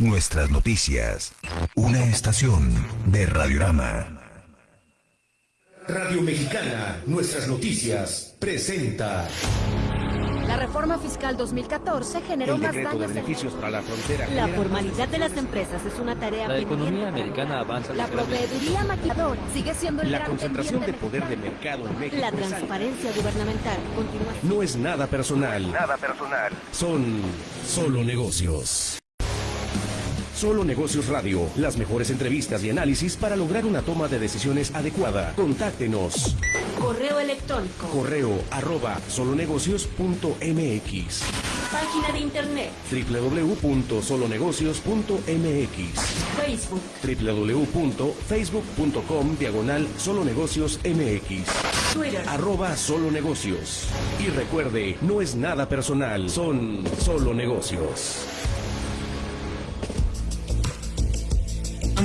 nuestras noticias. Una estación de Radiorama. Radio Mexicana, nuestras noticias, presenta. La reforma fiscal 2014 generó El más decreto de daños. beneficios para la frontera. La formalidad de las empresas es una tarea La economía americana avanza. La proveeduría maquilladora sigue siendo el La gran concentración de poder de mercado en México. La transparencia gubernamental continúa. No es nada personal. Nada personal. Son solo negocios. Solo Negocios Radio. Las mejores entrevistas y análisis para lograr una toma de decisiones adecuada. Contáctenos. Correo electrónico. Correo arroba solonegocios.mx Página de internet. www.solonegocios.mx Facebook. www.facebook.com diagonal solonegocios mx Twitter. arroba solo negocios. Y recuerde, no es nada personal, son solo negocios.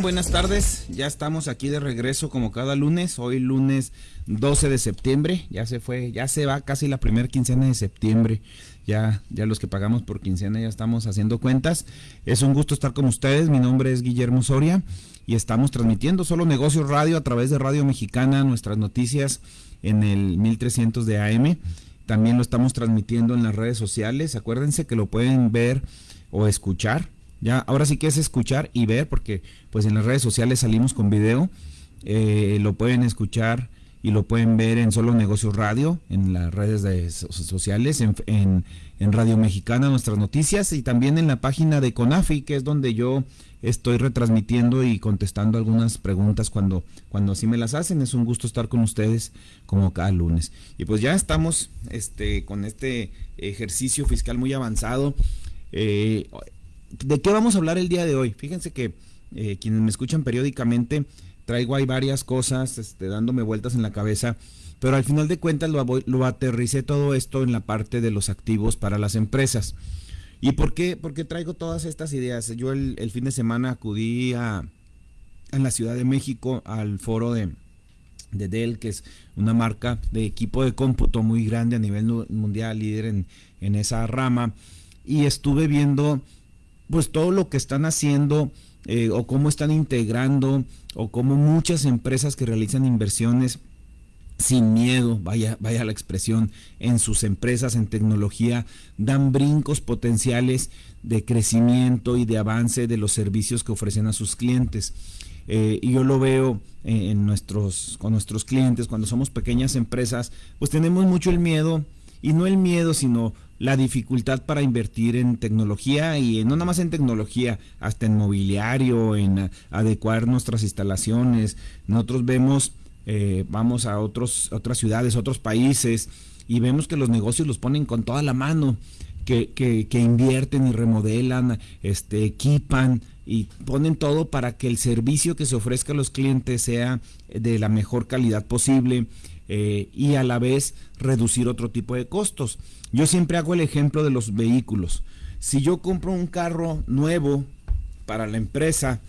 Buenas tardes, ya estamos aquí de regreso como cada lunes, hoy lunes 12 de septiembre, ya se fue, ya se va casi la primera quincena de septiembre, ya, ya los que pagamos por quincena ya estamos haciendo cuentas, es un gusto estar con ustedes, mi nombre es Guillermo Soria y estamos transmitiendo solo negocios radio a través de Radio Mexicana, nuestras noticias en el 1300 de AM, también lo estamos transmitiendo en las redes sociales, acuérdense que lo pueden ver o escuchar ya, ahora sí que es escuchar y ver, porque pues en las redes sociales salimos con video. eh, lo pueden escuchar y lo pueden ver en Solo Negocios Radio, en las redes de so- sociales, en, en- en Radio Mexicana, nuestras noticias, y también en la página de CONAFI, que es donde yo estoy retransmitiendo y contestando algunas preguntas cuando, cuando así me las hacen. Es un gusto estar con ustedes como cada lunes. Y pues ya estamos este, con este ejercicio fiscal muy avanzado. Eh, ¿De qué vamos a hablar el día de hoy? Fíjense que eh, quienes me escuchan periódicamente, traigo ahí varias cosas este, dándome vueltas en la cabeza, pero al final de cuentas lo, aterricé todo esto en la parte de los activos para las empresas. ¿Y por qué? Porque traigo todas estas ideas. Yo el, fin de semana acudí a, la Ciudad de México al foro de, de Dell, que es una marca de equipo de cómputo muy grande a nivel mundial, líder en esa rama, y estuve viendo pues todo lo que están haciendo eh, o cómo están integrando o cómo muchas empresas que realizan inversiones sin miedo, vaya, vaya la expresión, en sus empresas, en tecnología, dan brincos potenciales de crecimiento y de avance de los servicios que ofrecen a sus clientes. Eh, y yo lo veo eh, en nuestros, con nuestros clientes, cuando somos pequeñas empresas, pues tenemos mucho el miedo, y no el miedo, sino la dificultad para invertir en tecnología y no nada más en tecnología, hasta en mobiliario, en a- adecuar nuestras instalaciones. Nosotros vemos, eh, vamos a otros, otras ciudades, otros países y vemos que los negocios los ponen con toda la mano, que, que, que invierten y remodelan, este, equipan y ponen todo para que el servicio que se ofrezca a los clientes sea de la mejor calidad posible eh, y a la vez reducir otro tipo de costos. Yo siempre hago el ejemplo de los vehículos. Si yo compro un carro nuevo para la empresa,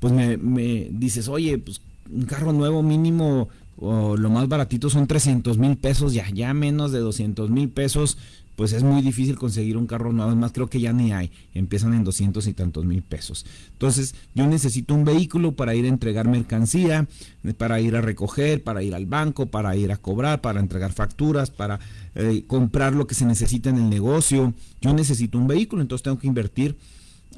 pues me, me dices, oye, pues un carro nuevo mínimo o lo más baratito son 300 mil pesos, ya, ya menos de 200 mil pesos, pues es muy difícil conseguir un carro nuevo, además creo que ya ni hay, empiezan en 200 y tantos mil pesos. Entonces yo necesito un vehículo para ir a entregar mercancía, para ir a recoger, para ir al banco, para ir a cobrar, para entregar facturas, para eh, comprar lo que se necesita en el negocio. Yo necesito un vehículo, entonces tengo que invertir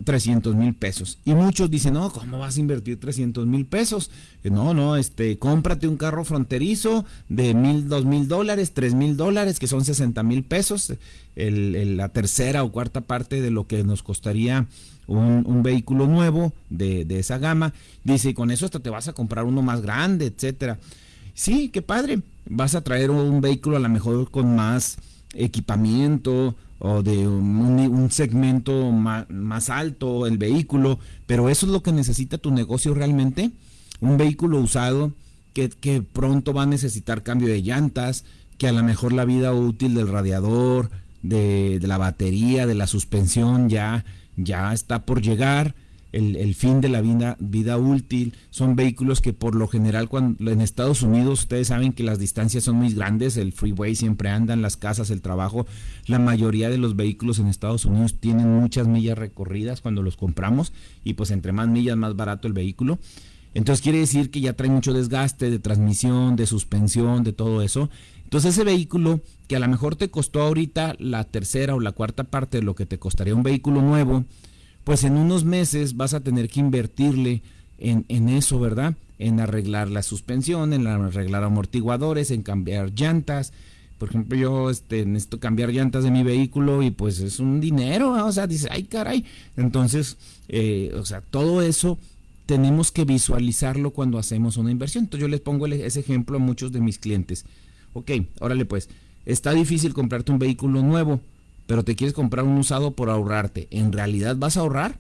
300 mil pesos. Y muchos dicen, no, ¿cómo vas a invertir 300 mil pesos? Eh, No, no, este, cómprate un carro fronterizo de mil, dos mil dólares, tres mil dólares, que son 60 mil pesos, el- la tercera o cuarta parte de lo que nos costaría un, un vehículo nuevo de, de esa gama. Dice, y con eso hasta te vas a comprar uno más grande, etcétera. Sí, qué padre. Vas a traer un vehículo a lo mejor con más equipamiento o de un, un segmento ma- más, alto el vehículo, pero eso es lo que necesita tu negocio realmente. Un vehículo usado que, que pronto va a necesitar cambio de llantas, que a lo mejor la vida útil del radiador, de, de la batería, de la suspensión ya, ya está por llegar. El, fin de la vida, vida útil, son vehículos que por lo general cuando en Estados Unidos ustedes saben que las distancias son muy grandes, el freeway siempre andan, las casas, el trabajo, la mayoría de los vehículos en Estados Unidos tienen muchas millas recorridas cuando los compramos y pues entre más millas más barato el vehículo. Entonces quiere decir que ya trae mucho desgaste de transmisión, de suspensión, de todo eso. Entonces ese vehículo que a lo mejor te costó ahorita la tercera o la cuarta parte de lo que te costaría un vehículo nuevo, pues en unos meses vas a tener que invertirle en, en eso, ¿verdad? En arreglar la suspensión, en arreglar amortiguadores, en cambiar llantas. Por ejemplo, yo este, necesito cambiar llantas de mi vehículo y pues es un dinero, o sea, dice, ay caray. Entonces, eh, o sea, todo eso tenemos que visualizarlo cuando hacemos una inversión. Entonces yo les pongo ese ejemplo a muchos de mis clientes. Ok, órale pues, está difícil comprarte un vehículo nuevo pero te quieres comprar un usado por ahorrarte. ¿En realidad vas a ahorrar?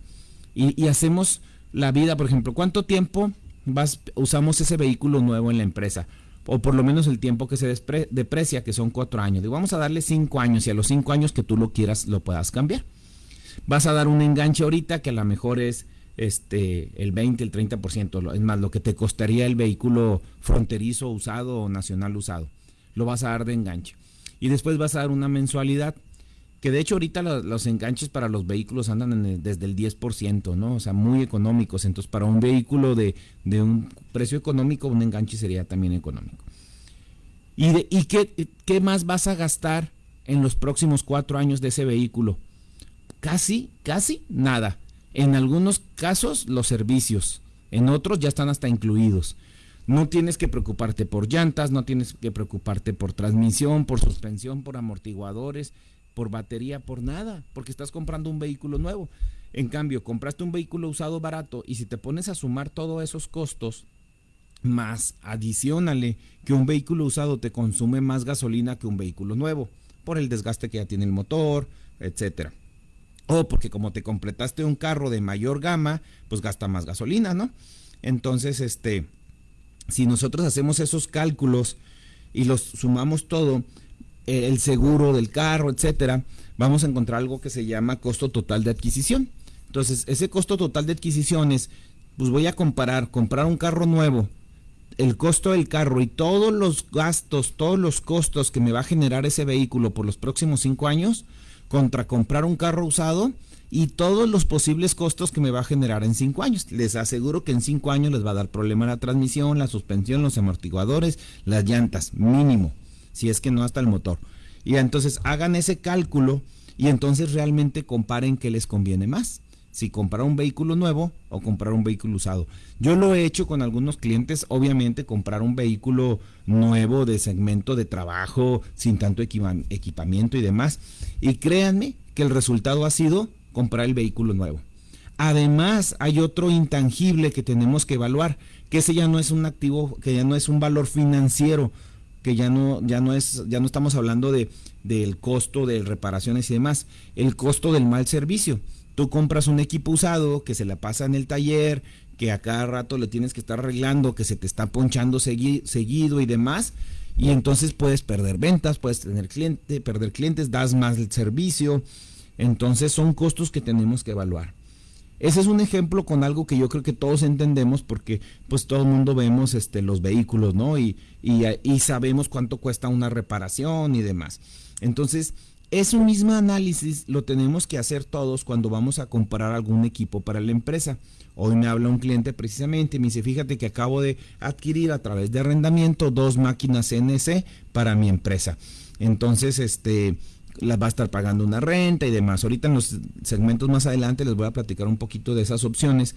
Y, hacemos la vida, por ejemplo, ¿cuánto tiempo vas, usamos ese vehículo nuevo en la empresa? O por lo menos el tiempo que se deprecia, que son cuatro años. Digo, vamos a darle cinco años y a los cinco años que tú lo quieras lo puedas cambiar. Vas a dar un enganche ahorita que a lo mejor es este el 20, el 30%, es más lo que te costaría el vehículo fronterizo usado o nacional usado. Lo vas a dar de enganche. Y después vas a dar una mensualidad que de hecho ahorita los, enganches para los vehículos andan desde el 10%, ¿no? O sea, muy económicos. Entonces, para un vehículo de, un precio económico, un enganche sería también económico. ¿Y, de, y qué, qué más vas a gastar en los próximos cuatro años de ese vehículo? Casi, casi nada. En algunos casos, los servicios. En otros ya están hasta incluidos. No tienes que preocuparte por llantas, no tienes que preocuparte por transmisión, por suspensión, por amortiguadores por batería, por nada, porque estás comprando un vehículo nuevo. En cambio, compraste un vehículo usado barato y si te pones a sumar todos esos costos, más adicionale que un vehículo usado te consume más gasolina que un vehículo nuevo, por el desgaste que ya tiene el motor, etcétera. O porque como te completaste un carro de mayor gama, pues gasta más gasolina, ¿no? Entonces, este, si nosotros hacemos esos cálculos y los sumamos todo, el seguro del carro, etcétera, vamos a encontrar algo que se llama costo total de adquisición. Entonces, ese costo total de adquisición es, pues voy a comparar, comprar un carro nuevo, el costo del carro y todos los gastos, todos los costos que me va a generar ese vehículo por los próximos cinco años, contra comprar un carro usado y todos los posibles costos que me va a generar en cinco años. Les aseguro que en cinco años les va a dar problema la transmisión, la suspensión, los amortiguadores, las llantas, mínimo si es que no hasta el motor. Y entonces hagan ese cálculo y entonces realmente comparen qué les conviene más. Si comprar un vehículo nuevo o comprar un vehículo usado. Yo lo he hecho con algunos clientes, obviamente comprar un vehículo nuevo de segmento de trabajo, sin tanto equipamiento y demás. Y créanme que el resultado ha sido comprar el vehículo nuevo. Además, hay otro intangible que tenemos que evaluar, que ese ya no es un activo, que ya no es un valor financiero, que ya no, ya no es, ya no estamos hablando de, del costo de reparaciones y demás, el costo del mal servicio. Tú compras un equipo usado que se la pasa en el taller, que a cada rato le tienes que estar arreglando, que se te está ponchando seguido y demás, y entonces puedes perder ventas, puedes tener cliente, perder clientes, das más el servicio. Entonces son costos que tenemos que evaluar. Ese es un ejemplo con algo que yo creo que todos entendemos porque pues todo el mundo vemos este, los vehículos, ¿no? Y, y, sabemos cuánto cuesta una reparación y demás. Entonces, ese mismo análisis lo tenemos que hacer todos cuando vamos a comprar algún equipo para la empresa. Hoy me habla un cliente precisamente y me dice, fíjate que acabo de adquirir a través de arrendamiento dos máquinas CNC para mi empresa. Entonces, este, las va a estar pagando una renta y demás. Ahorita en los segmentos más adelante les voy a platicar un poquito de esas opciones.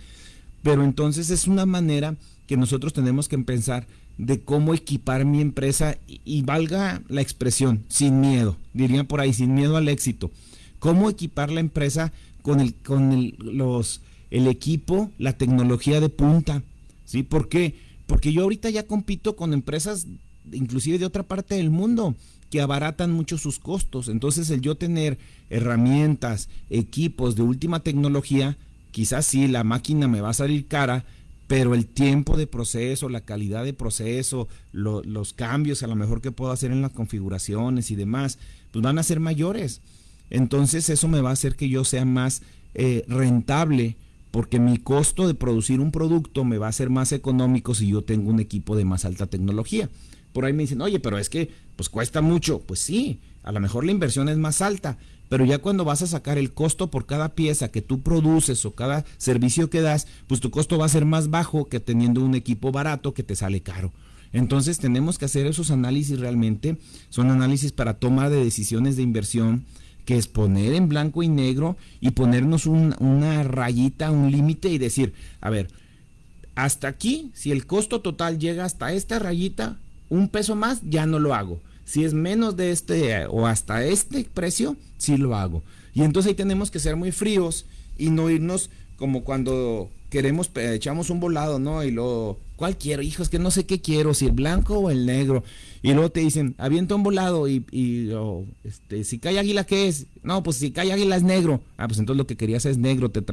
Pero entonces es una manera que nosotros tenemos que pensar de cómo equipar mi empresa y, valga la expresión, sin miedo, diría por ahí, sin miedo al éxito. Cómo equipar la empresa con el, con el, los, el equipo, la tecnología de punta. ¿Sí? ¿Por qué? Porque yo ahorita ya compito con empresas inclusive de otra parte del mundo que abaratan mucho sus costos. Entonces el yo tener herramientas, equipos de última tecnología, quizás sí, la máquina me va a salir cara, pero el tiempo de proceso, la calidad de proceso, los cambios a lo mejor que puedo hacer en las configuraciones y demás, pues van a ser mayores. Entonces eso me va a hacer que yo sea más eh, rentable porque mi costo de producir un producto me va a ser más económico si yo tengo un equipo de más alta tecnología. Por ahí me dicen, oye, pero es que pues cuesta mucho. Pues sí, a lo mejor la inversión es más alta, pero ya cuando vas a sacar el costo por cada pieza que tú produces o cada servicio que das, pues tu costo va a ser más bajo que teniendo un equipo barato que te sale caro. Entonces tenemos que hacer esos análisis realmente, son análisis para toma de decisiones de inversión, que es poner en blanco y negro y ponernos una rayita, un límite y decir, a ver, hasta aquí, si el costo total llega hasta esta rayita, un peso más, ya no lo hago. Si es menos de este o hasta este precio, sí lo hago. Y entonces ahí tenemos que ser muy fríos y no irnos como cuando queremos, echamos un volado, ¿no? Y luego, ¿cuál quiero? Hijo, es que no sé qué quiero, si el blanco o el negro. Y luego te dicen, avienta un volado y, y este, si cae águila, ¿qué es? No, pues si cae águila es negro. Ah, pues entonces lo que querías es negro, te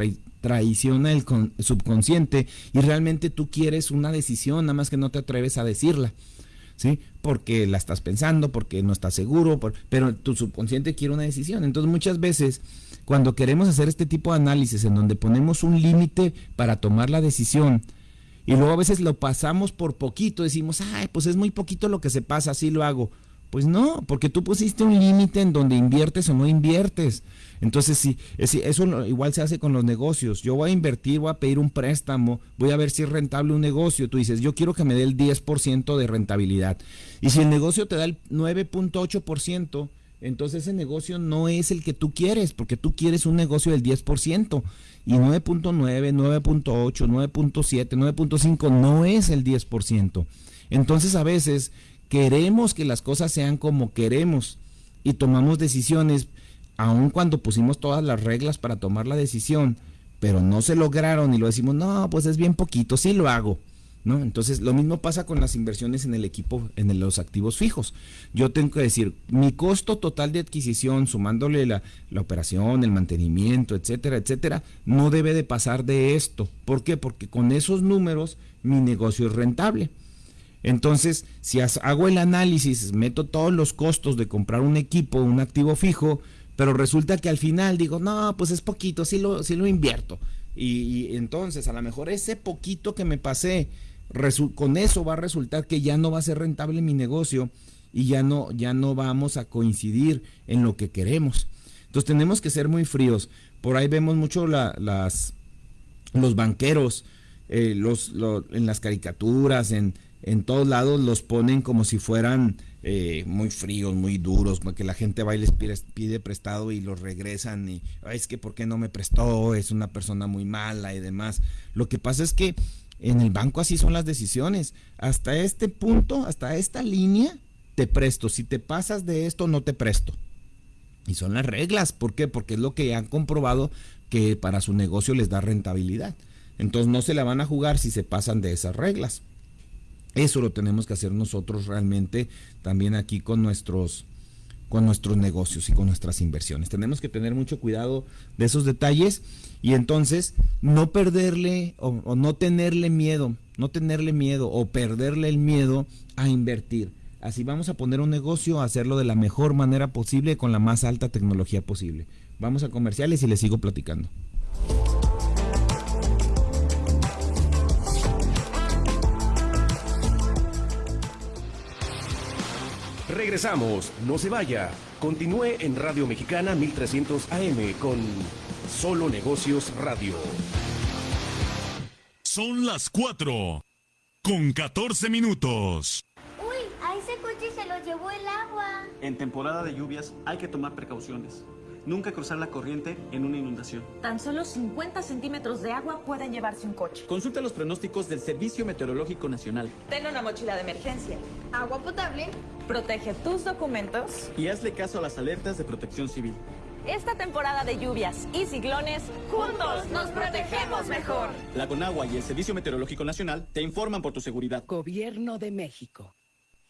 traiciona el subconsciente y realmente tú quieres una decisión, nada más que no te atreves a decirla. ¿Sí? Porque la estás pensando, porque no estás seguro, pero tu subconsciente quiere una decisión. Entonces muchas veces cuando queremos hacer este tipo de análisis en donde ponemos un límite para tomar la decisión y luego a veces lo pasamos por poquito, decimos, ay, pues es muy poquito lo que se pasa, así lo hago. Pues no, porque tú pusiste un límite en donde inviertes o no inviertes. Entonces, sí, eso igual se hace con los negocios. Yo voy a invertir, voy a pedir un préstamo, voy a ver si es rentable un negocio. Tú dices, yo quiero que me dé el 10% de rentabilidad. Y si el negocio te da el 9.8%, entonces ese negocio no es el que tú quieres, porque tú quieres un negocio del 10%. Y 9.9, 9.8, 9.7, 9.5 no es el 10%. Entonces a veces queremos que las cosas sean como queremos y tomamos decisiones, aun cuando pusimos todas las reglas para tomar la decisión, pero no se lograron y lo decimos, no, pues es bien poquito, sí lo hago. ¿no? Entonces, lo mismo pasa con las inversiones en el equipo, en los activos fijos. Yo tengo que decir, mi costo total de adquisición, sumándole la, la, operación, el mantenimiento, etcétera, etcétera, no debe de pasar de esto. ¿Por qué? Porque con esos números mi negocio es rentable. Entonces, si hago el análisis, meto todos los costos de comprar un equipo, un activo fijo, pero resulta que al final digo, no, pues es poquito, sí lo, sí lo invierto. Y, entonces, a lo mejor ese poquito que me pasé, con eso va a resultar que ya no va a ser rentable mi negocio y ya no, ya no vamos a coincidir en lo que queremos. Entonces tenemos que ser muy fríos. Por ahí vemos mucho las, los banqueros, eh, los, en las caricaturas, en, en todos lados los ponen como si fueran eh, muy fríos, muy duros, que la gente va y les pide, prestado y los regresan y es que ¿por qué no me prestó? Es una persona muy mala y demás. Lo que pasa es que en el banco así son las decisiones. Hasta este punto, hasta esta línea, te presto. Si te pasas de esto, no te presto. Y son las reglas. ¿Por qué? Porque es lo que han comprobado que para su negocio les da rentabilidad. Entonces no se la van a jugar si se pasan de esas reglas. Eso lo tenemos que hacer nosotros realmente también aquí con nuestros con nuestros negocios y con nuestras inversiones. Tenemos que tener mucho cuidado de esos detalles y entonces no perderle o, no tenerle miedo, no tenerle miedo o perderle el miedo a invertir. Así vamos a poner un negocio, a hacerlo de la mejor manera posible con la más alta tecnología posible. Vamos a comerciales y les sigo platicando. Regresamos, no se vaya. Continúe en Radio Mexicana 1300 AM con Solo Negocios Radio. Son las 4 con 14 minutos. Uy, a ese coche se lo llevó el agua. En temporada de lluvias hay que tomar precauciones. Nunca cruzar la corriente en una inundación. Tan solo 50 centímetros de agua pueden llevarse un coche. Consulta los pronósticos del Servicio Meteorológico Nacional. Ten una mochila de emergencia. Agua potable. Protege tus documentos. Y hazle caso a las alertas de protección civil. Esta temporada de lluvias y ciclones, juntos nos protegemos mejor. La Conagua y el Servicio Meteorológico Nacional te informan por tu seguridad. Gobierno de México.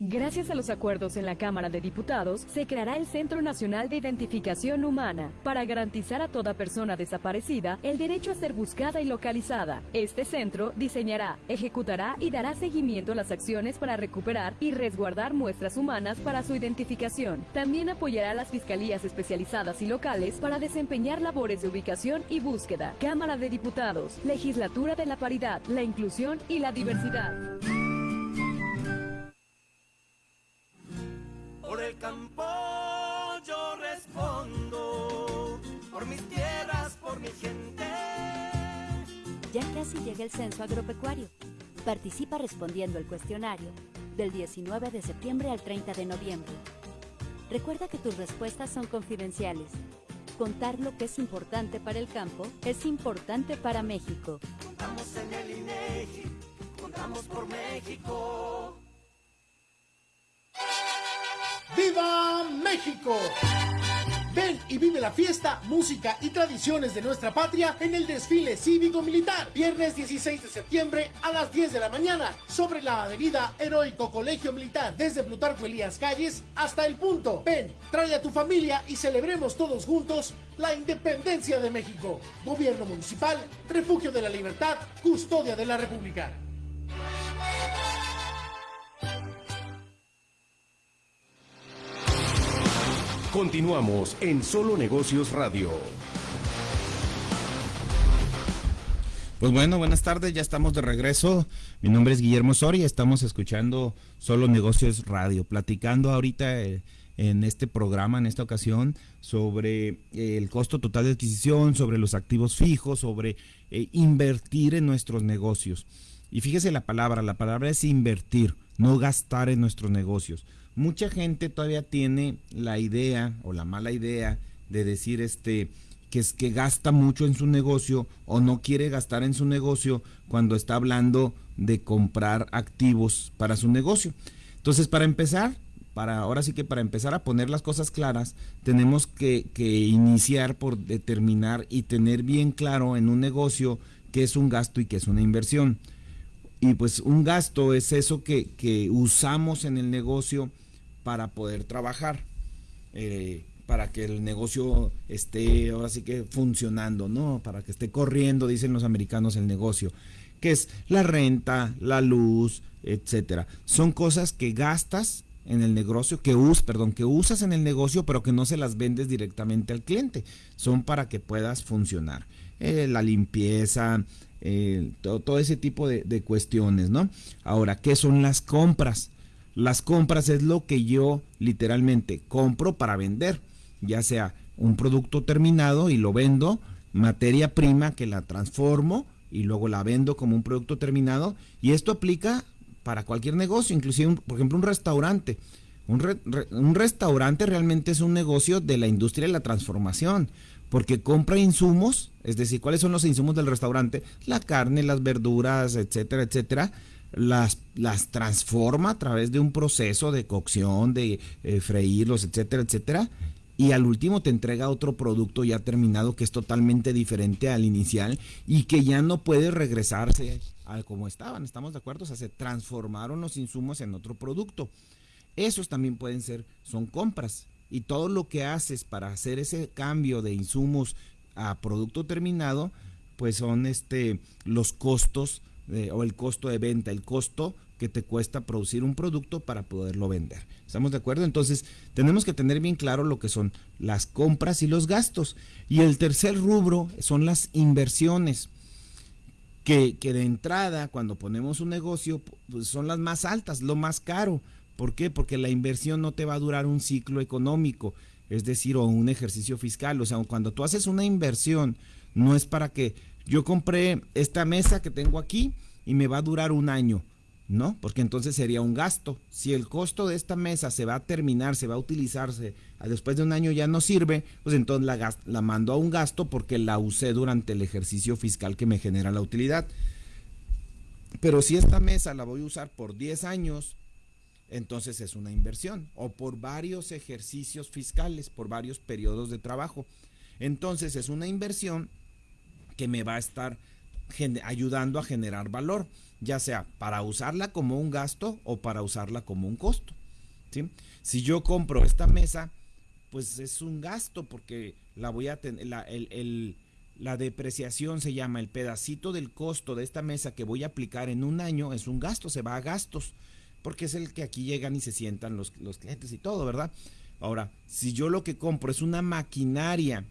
Gracias a los acuerdos en la Cámara de Diputados, se creará el Centro Nacional de Identificación Humana para garantizar a toda persona desaparecida el derecho a ser buscada y localizada. Este centro diseñará, ejecutará y dará seguimiento a las acciones para recuperar y resguardar muestras humanas para su identificación. También apoyará a las fiscalías especializadas y locales para desempeñar labores de ubicación y búsqueda. Cámara de Diputados, Legislatura de la Paridad, la Inclusión y la Diversidad. Censo agropecuario. Participa respondiendo el cuestionario del 19 de septiembre al 30 de noviembre. Recuerda que tus respuestas son confidenciales. Contar lo que es importante para el campo es importante para México. Contamos en el INEGI, contamos por México. ¡Viva México! Ven y vive la fiesta, música y tradiciones de nuestra patria en el desfile cívico-militar. Viernes 16 de septiembre a las 10 de la mañana sobre la avenida Heroico Colegio Militar, desde Plutarco Elías Calles hasta el punto. Ven, trae a tu familia y celebremos todos juntos la independencia de México. Gobierno Municipal, Refugio de la Libertad, Custodia de la República. Continuamos en Solo Negocios Radio. Pues bueno, buenas tardes, ya estamos de regreso. Mi nombre es Guillermo Soria, estamos escuchando Solo Negocios Radio, platicando ahorita eh, en este programa, en esta ocasión, sobre eh, el costo total de adquisición, sobre los activos fijos, sobre eh, invertir en nuestros negocios. Y fíjese la palabra, la palabra es invertir, no gastar en nuestros negocios mucha gente todavía tiene la idea o la mala idea de decir este que es que gasta mucho en su negocio o no quiere gastar en su negocio cuando está hablando de comprar activos para su negocio. Entonces, para empezar, para ahora sí que para empezar a poner las cosas claras, tenemos que, que iniciar por determinar y tener bien claro en un negocio qué es un gasto y qué es una inversión. Y pues un gasto es eso que, que usamos en el negocio para poder trabajar, eh, para que el negocio esté ahora sí que funcionando, ¿no? Para que esté corriendo, dicen los americanos, el negocio, que es la renta, la luz, etcétera. Son cosas que gastas en el negocio, que us, perdón, que usas en el negocio, pero que no se las vendes directamente al cliente. Son para que puedas funcionar. Eh, la limpieza, eh, todo, todo, ese tipo de, de cuestiones, ¿no? Ahora, ¿qué son las compras? Las compras es lo que yo literalmente compro para vender, ya sea un producto terminado y lo vendo, materia prima que la transformo y luego la vendo como un producto terminado y esto aplica para cualquier negocio, inclusive por ejemplo un restaurante. Un, un, restaurante realmente es un negocio de la industria de la transformación, porque compra insumos, es decir, ¿cuáles son los insumos del restaurante? La carne, las verduras, etcétera, etcétera, las, las transforma a través de un proceso de cocción, de eh, freírlos, etcétera, etcétera. Y al último te entrega otro producto ya terminado que es totalmente diferente al inicial y que ya no puede regresarse a como estaban. ¿Estamos de acuerdo? O sea, se transformaron los insumos en otro producto. Esos también pueden ser, son compras. Y todo lo que haces para hacer ese cambio de insumos a producto terminado, pues son este los costos o el costo de venta, el costo que te cuesta producir un producto para poderlo vender. ¿Estamos de acuerdo? Entonces, tenemos que tener bien claro lo que son las compras y los gastos. Y el tercer rubro son las inversiones, que, que de entrada, cuando ponemos un negocio, pues son las más altas, lo más caro. ¿Por qué? Porque la inversión no te va a durar un ciclo económico, es decir, o un ejercicio fiscal. O sea, cuando tú haces una inversión, no es para que yo compré esta mesa que tengo aquí y me va a durar un año, ¿no? Porque entonces sería un gasto. Si el costo de esta mesa se va a terminar, se va a utilizarse, después de un año ya no sirve, pues entonces la, la mando a un gasto porque la usé durante el ejercicio fiscal que me genera la utilidad. Pero si esta mesa la voy a usar por 10 años, entonces es una inversión. O por varios ejercicios fiscales, por varios periodos de trabajo. Entonces es una inversión que me va a estar ayudando a generar valor, ya sea para usarla como un gasto o para usarla como un costo. ¿sí? Si yo compro esta mesa, pues es un gasto porque la voy a tener, la, la depreciación se llama el pedacito del costo de esta mesa que voy a aplicar en un año, es un gasto, se va a gastos, porque es el que aquí llegan y se sientan los, los clientes y todo, ¿verdad? Ahora, si yo lo que compro es una maquinaria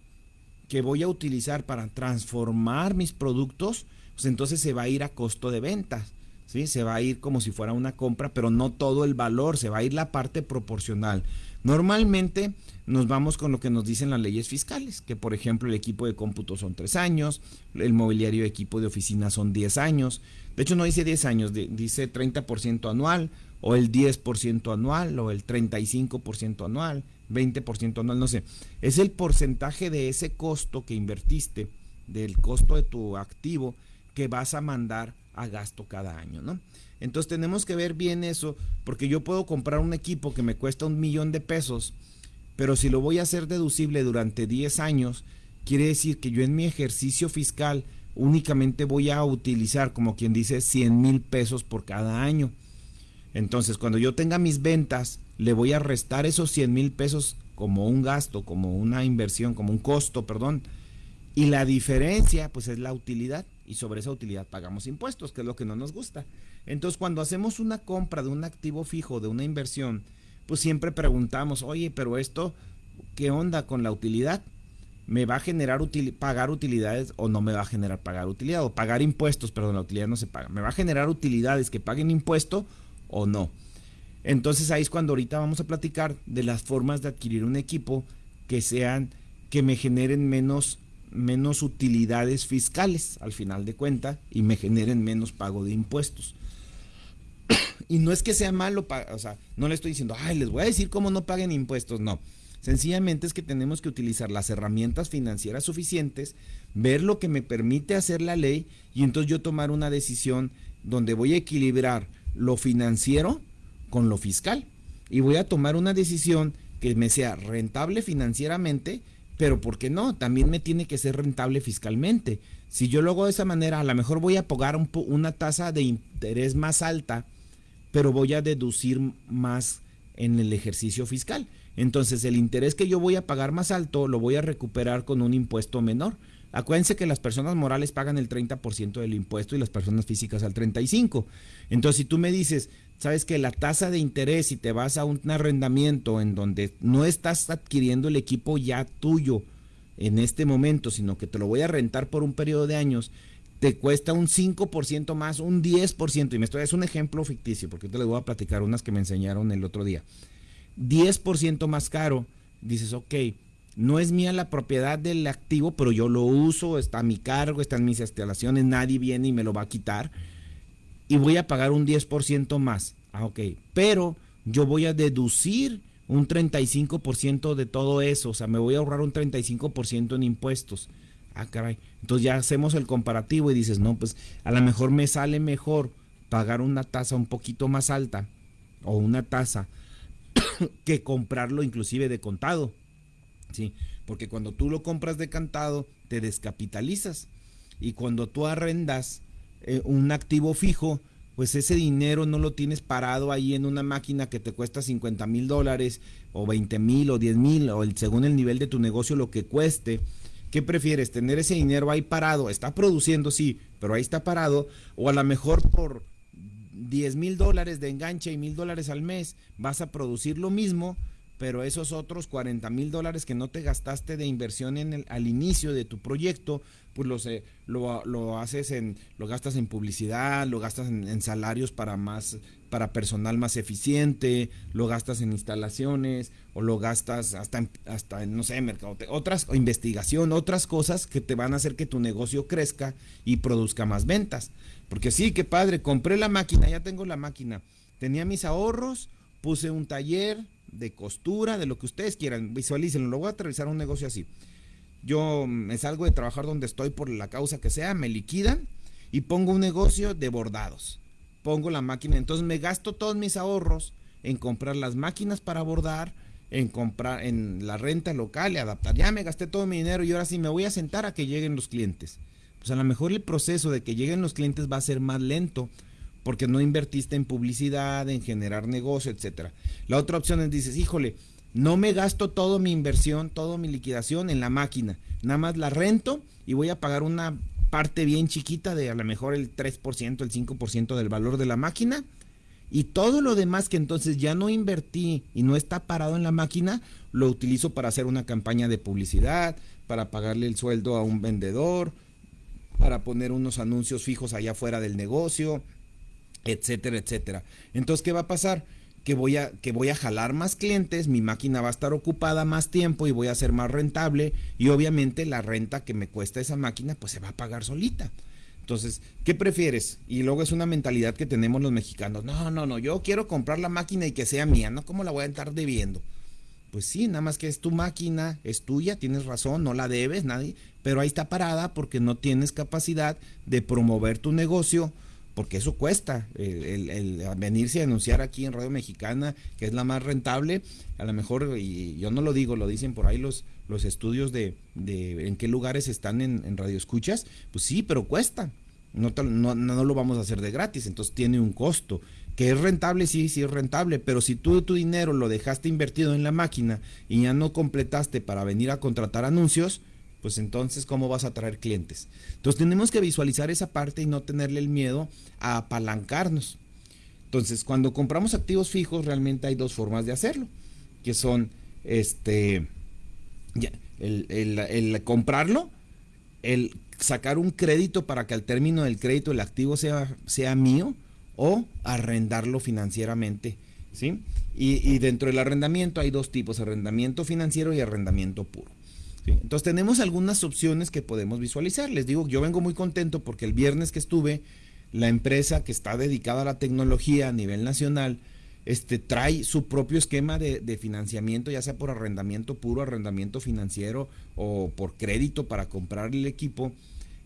que voy a utilizar para transformar mis productos, pues entonces se va a ir a costo de ventas. ¿sí? Se va a ir como si fuera una compra, pero no todo el valor, se va a ir la parte proporcional. Normalmente nos vamos con lo que nos dicen las leyes fiscales, que por ejemplo el equipo de cómputo son tres años, el mobiliario de equipo de oficina son 10 años, de hecho no dice 10 años, dice 30% anual, o el 10% anual, o el 35% anual, 20% anual, no sé. Es el porcentaje de ese costo que invertiste, del costo de tu activo, que vas a mandar a gasto cada año, ¿no? Entonces tenemos que ver bien eso, porque yo puedo comprar un equipo que me cuesta un millón de pesos, pero si lo voy a hacer deducible durante 10 años, quiere decir que yo en mi ejercicio fiscal únicamente voy a utilizar, como quien dice, 100 mil pesos por cada año. Entonces, cuando yo tenga mis ventas, le voy a restar esos 100 mil pesos como un gasto, como una inversión, como un costo, perdón. Y la diferencia, pues es la utilidad. Y sobre esa utilidad pagamos impuestos, que es lo que no nos gusta. Entonces, cuando hacemos una compra de un activo fijo, de una inversión, pues siempre preguntamos, oye, pero esto, ¿qué onda con la utilidad? ¿Me va a generar pagar utilidades o no me va a generar pagar utilidad? O pagar impuestos, perdón, la utilidad no se paga. ¿Me va a generar utilidades que paguen impuesto o no? Entonces ahí es cuando ahorita vamos a platicar de las formas de adquirir un equipo que sean, que me generen menos, menos utilidades fiscales al final de cuenta y me generen menos pago de impuestos. y no es que sea malo, o sea, no le estoy diciendo, ay, les voy a decir cómo no paguen impuestos, no. Sencillamente es que tenemos que utilizar las herramientas financieras suficientes, ver lo que me permite hacer la ley y entonces yo tomar una decisión donde voy a equilibrar lo financiero con lo fiscal. Y voy a tomar una decisión que me sea rentable financieramente, pero ¿por qué no? También me tiene que ser rentable fiscalmente. Si yo lo hago de esa manera, a lo mejor voy a pagar una tasa de interés más alta, pero voy a deducir más en el ejercicio fiscal. Entonces el interés que yo voy a pagar más alto lo voy a recuperar con un impuesto menor. Acuérdense que las personas morales pagan el 30% del impuesto y las personas físicas al 35%. Entonces si tú me dices, sabes que la tasa de interés si te vas a un arrendamiento en donde no estás adquiriendo el equipo ya tuyo en este momento, sino que te lo voy a rentar por un periodo de años, te cuesta un 5% más, un 10%, y me estoy, es un ejemplo ficticio, porque te les voy a platicar unas que me enseñaron el otro día. 10% más caro, dices, ok, no es mía la propiedad del activo, pero yo lo uso, está a mi cargo, está en mis instalaciones, nadie viene y me lo va a quitar y voy a pagar un 10% más. Ah, ok. Pero yo voy a deducir un 35% de todo eso. O sea, me voy a ahorrar un 35% en impuestos. Ah, caray. Entonces ya hacemos el comparativo y dices, no, pues a lo mejor me sale mejor pagar una tasa un poquito más alta o una tasa que comprarlo inclusive de contado. ¿Sí? Porque cuando tú lo compras de cantado, te descapitalizas. Y cuando tú arrendas, eh, un activo fijo, pues ese dinero no lo tienes parado ahí en una máquina que te cuesta 50 mil dólares o 20 mil o 10 mil o según el nivel de tu negocio lo que cueste. ¿Qué prefieres? ¿Tener ese dinero ahí parado? Está produciendo, sí, pero ahí está parado. O a lo mejor por 10 mil dólares de enganche y mil dólares al mes vas a producir lo mismo, pero esos otros 40 mil dólares que no te gastaste de inversión en el, al inicio de tu proyecto, pues lo, lo, lo, haces en, lo gastas en publicidad, lo gastas en, salarios para más, para personal más eficiente, lo gastas en instalaciones, o lo gastas hasta en, hasta en, no sé, mercado, otras, o investigación, otras cosas que te van a hacer que tu negocio crezca y produzca más ventas. Porque sí, qué padre, compré la máquina, ya tengo la máquina, tenía mis ahorros, puse un taller de costura, de lo que ustedes quieran, visualícenlo, lo voy a aterrizar un negocio así yo me salgo de trabajar donde estoy por la causa que sea, me liquidan y pongo un negocio de bordados. Pongo la máquina, entonces me gasto todos mis ahorros en comprar las máquinas para bordar, en comprar en la renta local y adaptar. Ya me gasté todo mi dinero y ahora sí me voy a sentar a que lleguen los clientes. pues a lo mejor el proceso de que lleguen los clientes va a ser más lento porque no invertiste en publicidad, en generar negocio, etcétera. La otra opción es dices, híjole, no me gasto toda mi inversión, toda mi liquidación en la máquina, nada más la rento y voy a pagar una parte bien chiquita de a lo mejor el 3%, el 5% del valor de la máquina y todo lo demás que entonces ya no invertí y no está parado en la máquina, lo utilizo para hacer una campaña de publicidad, para pagarle el sueldo a un vendedor, para poner unos anuncios fijos allá afuera del negocio, etcétera, etcétera. Entonces, ¿qué va a pasar? Que voy a, que voy a jalar más clientes, mi máquina va a estar ocupada más tiempo y voy a ser más rentable y obviamente la renta que me cuesta esa máquina pues se va a pagar solita. Entonces, ¿qué prefieres? Y luego es una mentalidad que tenemos los mexicanos. No, no, no, yo quiero comprar la máquina y que sea mía, ¿no? ¿Cómo la voy a estar debiendo? Pues sí, nada más que es tu máquina, es tuya, tienes razón, no la debes, nadie, pero ahí está parada porque no tienes capacidad de promover tu negocio, porque eso cuesta, el, venirse a anunciar aquí en Radio Mexicana, que es la más rentable, a lo mejor, y yo no lo digo, lo dicen por ahí los, los estudios de, de en qué lugares están en, en radio escuchas, pues sí, pero cuesta. No, no, no, lo vamos a hacer de gratis, entonces tiene un costo. Que es rentable, sí, sí es rentable, pero si tú tu dinero lo dejaste invertido en la máquina y ya no completaste para venir a contratar anuncios, pues entonces, ¿cómo vas a traer clientes? Entonces tenemos que visualizar esa parte y no tenerle el miedo a apalancarnos. Entonces, cuando compramos activos fijos, realmente hay dos formas de hacerlo, que son este el, comprarlo, el sacar un crédito para que al término del crédito el activo sea, sea mío o arrendarlo financieramente. ¿sí? Y, y, dentro del arrendamiento hay dos tipos, arrendamiento financiero y arrendamiento puro. Entonces tenemos algunas opciones que podemos visualizar. Les digo, yo vengo muy contento porque el viernes que estuve, la empresa que está dedicada a la tecnología a nivel nacional, este, trae su propio esquema de, financiamiento, ya sea por arrendamiento puro, arrendamiento financiero o por crédito para comprar el equipo,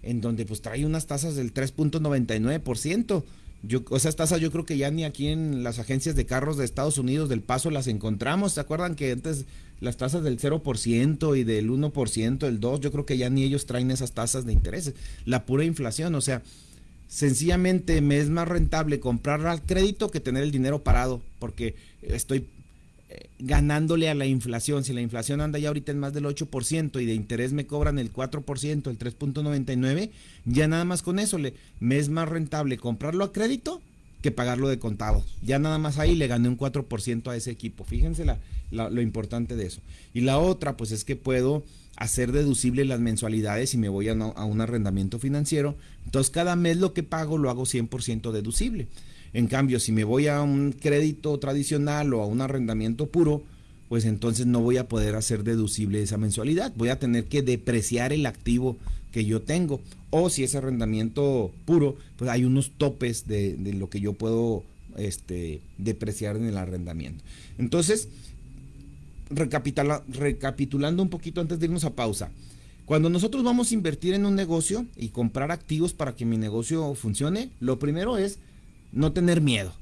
en donde pues trae unas tasas del 3.99%. Yo, esas tasas yo creo que ya ni aquí en las agencias de carros de Estados Unidos del Paso las encontramos. ¿Se acuerdan que antes las tasas del 0% y del 1%, el 2%, yo creo que ya ni ellos traen esas tasas de interés? La pura inflación, o sea, sencillamente me es más rentable comprar al crédito que tener el dinero parado, porque estoy eh, ganándole a la inflación. Si la inflación anda ya ahorita en más del 8% y de interés me cobran el 4%, el 3.99, ya nada más con eso le, me es más rentable comprarlo a crédito que pagarlo de contado. Ya nada más ahí le gané un 4% a ese equipo. Fíjense lo importante de eso. Y la otra, pues es que puedo hacer deducible las mensualidades y me voy a, a, un arrendamiento financiero. Entonces cada mes lo que pago lo hago 100% deducible. En cambio, si me voy a un crédito tradicional o a un arrendamiento puro, pues entonces no voy a poder hacer deducible esa mensualidad. Voy a tener que depreciar el activo que yo tengo. O si es arrendamiento puro, pues hay unos topes de, lo que yo puedo este, depreciar en el arrendamiento. Entonces, recapitulando un poquito antes de irnos a pausa. Cuando nosotros vamos a invertir en un negocio y comprar activos para que mi negocio funcione, lo primero es no tener miedo.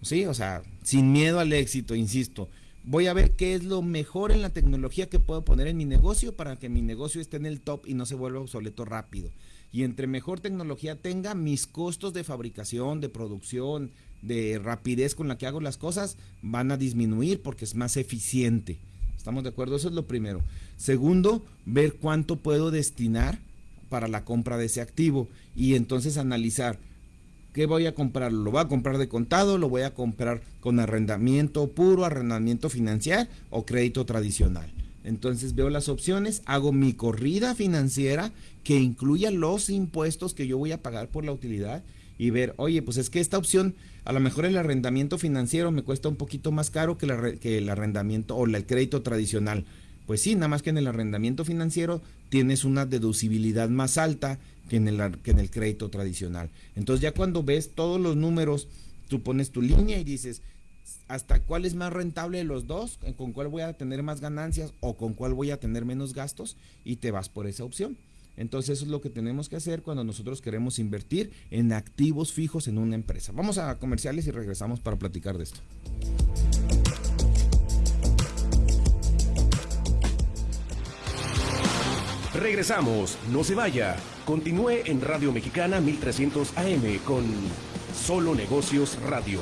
¿Sí? O sea, sin miedo al éxito, insisto. Voy a ver qué es lo mejor en la tecnología que puedo poner en mi negocio para que mi negocio esté en el top y no se vuelva obsoleto rápido. Y entre mejor tecnología tenga, mis costos de fabricación, de producción, de rapidez con la que hago las cosas van a disminuir porque es más eficiente. ¿Estamos de acuerdo? Eso es lo primero. Segundo, ver cuánto puedo destinar para la compra de ese activo y entonces analizar qué voy a comprar. ¿Lo voy a comprar de contado? ¿Lo voy a comprar con arrendamiento puro, arrendamiento financiero o crédito tradicional? Entonces veo las opciones, hago mi corrida financiera que incluya los impuestos que yo voy a pagar por la utilidad y ver, oye, pues es que esta opción, a lo mejor el arrendamiento financiero me cuesta un poquito más caro que, el arrendamiento o el crédito tradicional. Pues sí, nada más que en el arrendamiento financiero tienes una deducibilidad más alta que en el, que en el crédito tradicional. Entonces ya cuando ves todos los números, tú pones tu línea y dices, hasta cuál es más rentable de los dos, con cuál voy a tener más ganancias o con cuál voy a tener menos gastos y te vas por esa opción. Entonces eso es lo que tenemos que hacer cuando nosotros queremos invertir en activos fijos en una empresa. Vamos a comerciales y regresamos para platicar de esto. Regresamos, no se vaya. Continúe en Radio Mexicana 1300 AM con Solo Negocios Radio.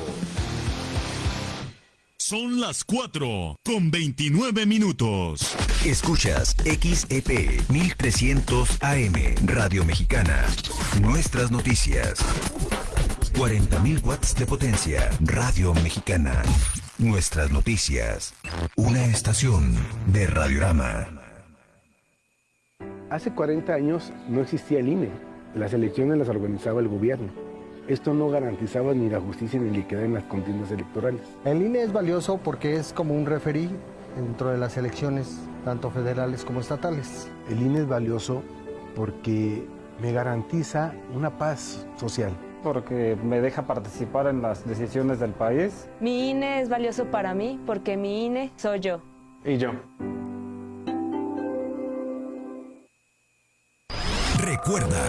Son las 4 con 29 minutos. Escuchas XEP 1300 AM Radio Mexicana. Nuestras noticias. 40.000 watts de potencia. Radio Mexicana. Nuestras noticias. Una estación de Radiorama. Hace 40 años no existía el INE. Las elecciones las organizaba el gobierno. Esto no garantizaba ni la justicia ni la equidad en las contiendas electorales. El INE es valioso porque es como un referí dentro de las elecciones, tanto federales como estatales. El INE es valioso porque me garantiza una paz social. Porque me deja participar en las decisiones del país. Mi INE es valioso para mí porque mi INE soy yo. Y yo. Recuerda,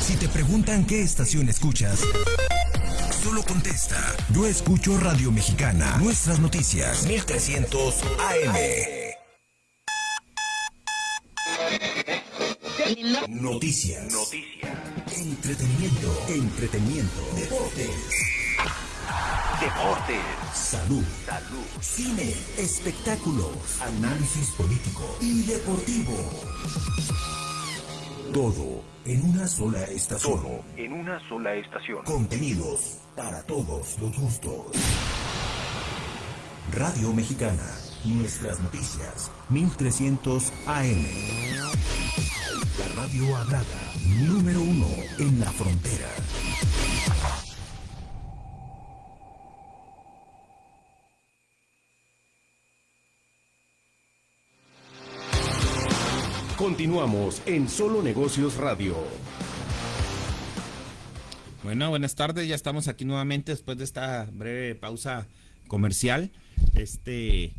si te preguntan qué estación escuchas, solo contesta. Yo escucho Radio Mexicana. Nuestras noticias. 1300 AM. Noticias. Noticias. Entretenimiento. Entretenimiento. Deportes. Deportes. Salud. Salud. Cine. Espectáculos. Análisis político y deportivo. Todo en una sola estación. Todo en una sola estación. Contenidos para todos los gustos. Radio Mexicana. Nuestras noticias. 1300 AM. La radio hablada. Número uno en la frontera. Continuamos en Solo Negocios Radio. Bueno, buenas tardes, ya estamos aquí nuevamente después de esta breve pausa comercial. Este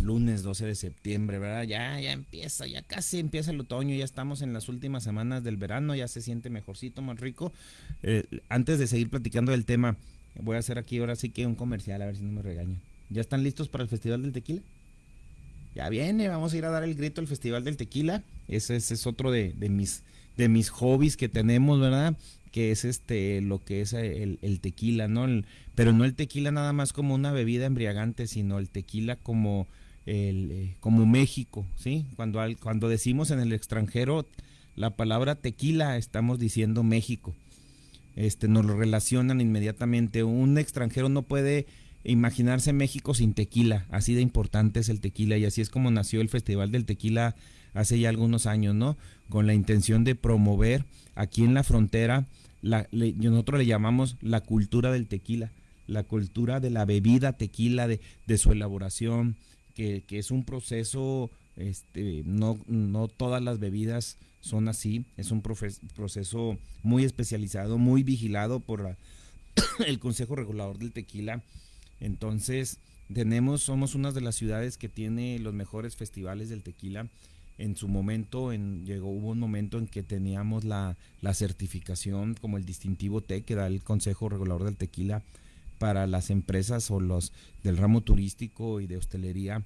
lunes 12 de septiembre, ¿verdad? Ya, ya empieza, ya casi empieza el otoño, ya estamos en las últimas semanas del verano, ya se siente mejorcito, más rico. Eh, antes de seguir platicando del tema, voy a hacer aquí ahora sí que un comercial, a ver si no me regaño. ¿Ya están listos para el Festival del Tequila? Ya viene, vamos a ir a dar el grito al Festival del Tequila. Ese, es otro de, mis, de mis hobbies que tenemos, ¿verdad? Que es este lo que es el, tequila, ¿no? pero no el tequila nada más como una bebida embriagante, sino el tequila como el, eh, como México, ¿sí? Cuando, cuando decimos en el extranjero la palabra tequila, estamos diciendo México. Este, nos lo relacionan inmediatamente. Un extranjero no puede imaginarse México sin tequila, así de importante es el tequila y así es como nació el Festival del Tequila hace ya algunos años, ¿no? Con la intención de promover aquí en la frontera, la, nosotros le llamamos la cultura del tequila, la cultura de la bebida tequila, de, su elaboración, que, es un proceso, este, no todas las bebidas son así, es un proceso muy especializado, muy vigilado por el Consejo Regulador del Tequila entonces, tenemos, somos una de las ciudades que tiene los mejores festivales del tequila. En su momento, en, llegó, hubo un momento en que teníamos la, certificación como el distintivo T que da el Consejo Regulador del Tequila para las empresas o los del ramo turístico y de hostelería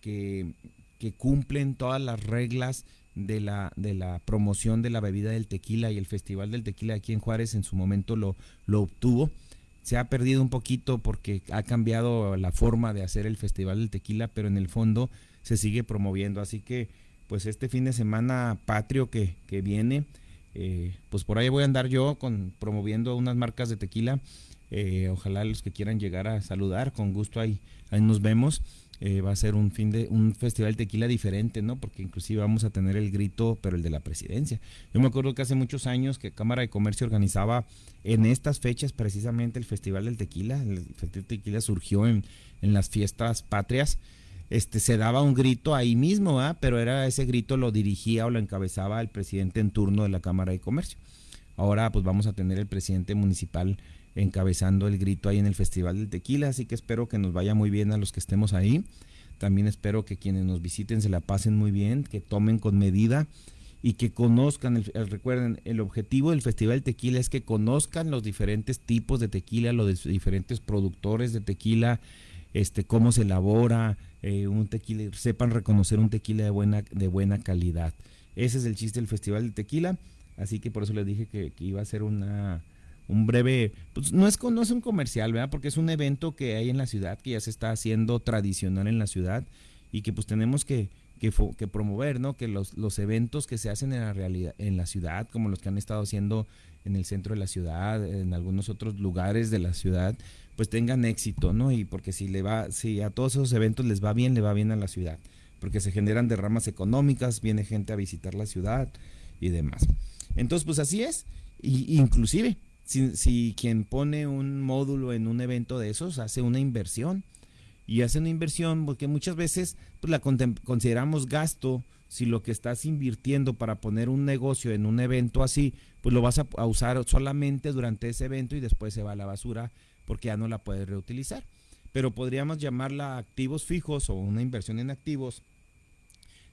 que, que cumplen todas las reglas de la, de la promoción de la bebida del tequila y el Festival del Tequila aquí en Juárez en su momento lo, lo obtuvo se ha perdido un poquito porque ha cambiado la forma de hacer el Festival del Tequila, pero en el fondo se sigue promoviendo. Así que, pues este fin de semana patrio que, que viene, eh, pues por ahí voy a andar yo con promoviendo unas marcas de tequila. Eh, ojalá los que quieran llegar a saludar, con gusto ahí, ahí nos vemos. Eh, va a ser un fin de un festival de tequila diferente, ¿no? Porque inclusive vamos a tener el grito, pero el de la presidencia. Yo me acuerdo que hace muchos años que Cámara de Comercio organizaba en estas fechas precisamente el Festival del Tequila. El Festival del Tequila surgió en, en las fiestas patrias. Este, se daba un grito ahí mismo, ¿ah? pero era ese grito lo dirigía o lo encabezaba el presidente en turno de la Cámara de Comercio. Ahora pues vamos a tener el presidente municipal encabezando el grito ahí en el Festival del Tequila, así que espero que nos vaya muy bien a los que estemos ahí. También espero que quienes nos visiten se la pasen muy bien, que tomen con medida y que conozcan, el, recuerden, el objetivo del Festival Tequila es que conozcan los diferentes tipos de tequila, los diferentes productores de tequila, este, cómo se elabora eh, un tequila, sepan reconocer un tequila de buena, de buena calidad. Ese es el chiste del Festival del Tequila, así que por eso les dije que, iba a ser una un breve, pues no es, no es un comercial, ¿verdad? Porque es un evento que hay en la ciudad, que ya se está haciendo tradicional en la ciudad y que pues tenemos que, que, que promover, ¿no? Que los, los eventos que se hacen en la realidad, en la ciudad, como los que han estado haciendo en el centro de la ciudad, en algunos otros lugares de la ciudad, pues tengan éxito, ¿no? Y porque si le va, si a todos esos eventos les va bien, le va bien a la ciudad porque se generan derramas económicas, viene gente a visitar la ciudad y demás. Entonces, pues así es. Y, inclusive, si, quien pone un módulo en un evento de esos hace una inversión, y hace una inversión porque muchas veces pues, la consideramos gasto. Si lo que estás invirtiendo para poner un negocio en un evento así, pues lo vas a, a, usar solamente durante ese evento y después se va a la basura porque ya no la puedes reutilizar. Pero podríamos llamarla activos fijos o una inversión en activos.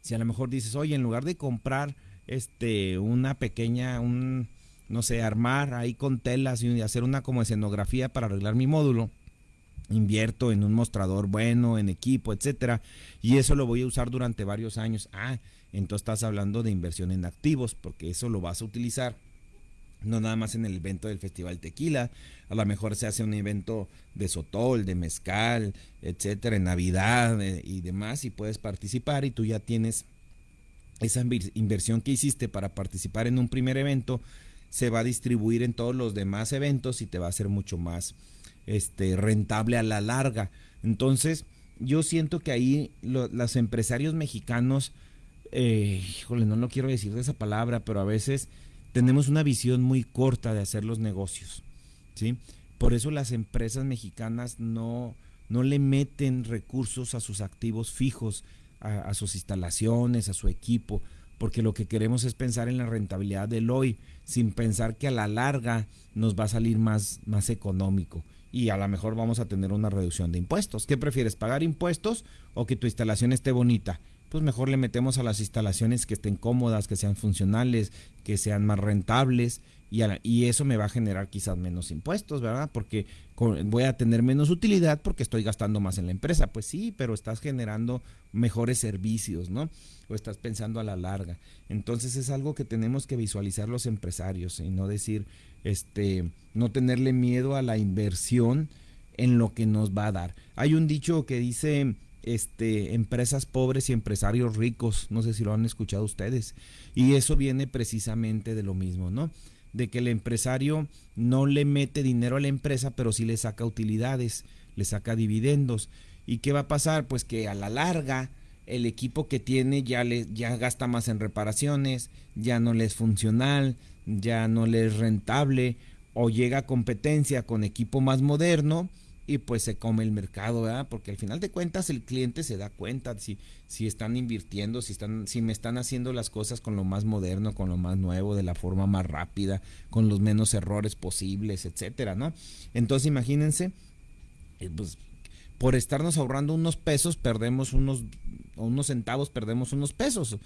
Si a lo mejor dices, oye, en lugar de comprar este una pequeña, un, no sé, armar ahí con telas y hacer una como escenografía para arreglar mi módulo, invierto en un mostrador bueno, en equipo, etcétera, y eso lo voy a usar durante varios años. Ah, entonces estás hablando de inversión en activos, porque eso lo vas a utilizar no nada más en el evento del Festival Tequila, a lo mejor se hace un evento de sotol, de mezcal, etcétera, en Navidad eh, y demás, y puedes participar y tú ya tienes esa inversión que hiciste para participar en un primer evento, se va a distribuir en todos los demás eventos y te va a ser mucho más este, rentable a la larga. Entonces, yo siento que ahí los empresarios mexicanos, eh, híjole, no lo quiero decir de esa palabra, pero a veces tenemos una visión muy corta de hacer los negocios, ¿sí? Por eso las empresas mexicanas no, no le meten recursos a sus activos fijos, a, sus instalaciones, a su equipo, porque lo que queremos es pensar en la rentabilidad del hoy, sin pensar que a la larga nos va a salir más, más económico y a lo mejor vamos a tener una reducción de impuestos. ¿Qué prefieres, pagar impuestos o que tu instalación esté bonita? pues mejor le metemos a las instalaciones que estén cómodas, que sean funcionales, que sean más rentables y, eso me va a generar quizás menos impuestos, ¿verdad? Porque voy a tener menos utilidad porque estoy gastando más en la empresa. Pues sí, pero estás generando mejores servicios, ¿no? O estás pensando a la larga. Entonces es algo que tenemos que visualizar los empresarios y no decir, este, no tenerle miedo a la inversión en lo que nos va a dar. Hay un dicho que dice este, empresas pobres y empresarios ricos, no sé si lo han escuchado ustedes, y eso viene precisamente de lo mismo, ¿no? De que el empresario no le mete dinero a la empresa, pero sí le saca utilidades, le saca dividendos. ¿Y qué va a pasar? Pues que a la larga el equipo que tiene ya, le, ya gasta más en reparaciones, ya no le es funcional, ya no le es rentable, o llega a competencia con equipo más moderno y pues se come el mercado, ¿verdad? Porque al final de cuentas el cliente se da cuenta si, si están invirtiendo, si, están, si me están haciendo las cosas con lo más moderno, con lo más nuevo, de la forma más rápida, con los menos errores posibles, etcétera, ¿no? Entonces imagínense, eh, pues por estarnos ahorrando unos pesos, perdemos unos, unos centavos, perdemos unos pesos,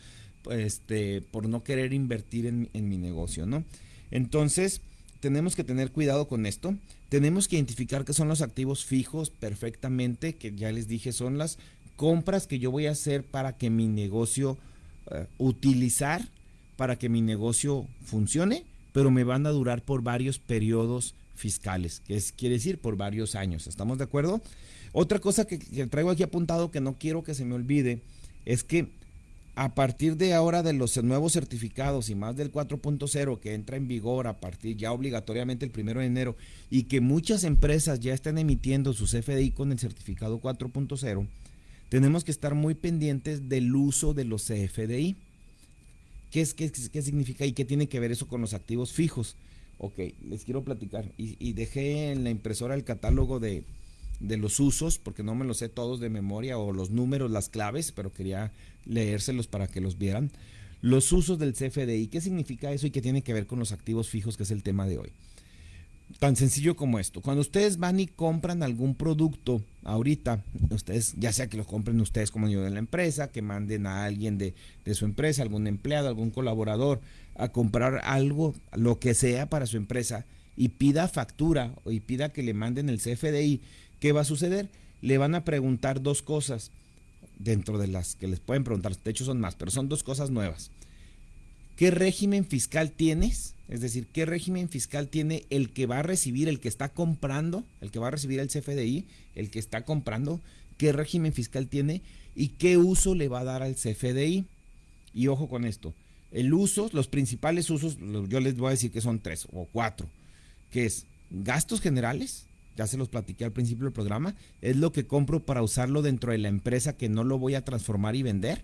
este, por no querer invertir en, en mi negocio, ¿no? Entonces, tenemos que tener cuidado con esto. Tenemos que identificar qué son los activos fijos perfectamente, que ya les dije, son las compras que yo voy a hacer para que mi negocio eh, utilizar, para que mi negocio funcione, pero me van a durar por varios periodos fiscales, que es, quiere decir por varios años. ¿Estamos de acuerdo? Otra cosa que traigo aquí apuntado que no quiero que se me olvide es que a partir de ahora de los nuevos certificados y más del 4.0 que entra en vigor a partir ya obligatoriamente el primero de enero y que muchas empresas ya están emitiendo sus FDI con el certificado 4.0, tenemos que estar muy pendientes del uso de los CFDI. ¿Qué, es, qué, qué significa y qué tiene que ver eso con los activos fijos? Ok, les quiero platicar. Y, y dejé en la impresora el catálogo de, de los usos, porque no me los sé todos de memoria, o los números, las claves, pero quería leérselos para que los vieran. Los usos del CFDI, ¿qué significa eso y qué tiene que ver con los activos fijos, que es el tema de hoy? Tan sencillo como esto. Cuando ustedes van y compran algún producto ahorita, ustedes, ya sea que lo compren ustedes como yo de la empresa, que manden a alguien de, de su empresa, algún empleado, algún colaborador, a comprar algo, lo que sea para su empresa, y pida factura y pida que le manden el CFDI, ¿qué va a suceder? Le van a preguntar dos cosas dentro de las que les pueden preguntar, de hecho son más, pero son dos cosas nuevas. ¿qué régimen fiscal tienes? Es decir, ¿qué régimen fiscal tiene el que va a recibir, el que está comprando, el que va a recibir el CFDI, el que está comprando? ¿Qué régimen fiscal tiene y qué uso le va a dar al CFDI? Y ojo con esto, el uso, los principales usos, yo les voy a decir que son tres o cuatro, que es gastos generales, ya se los platiqué al principio del programa, es lo que compro para usarlo dentro de la empresa que no lo voy a transformar y vender.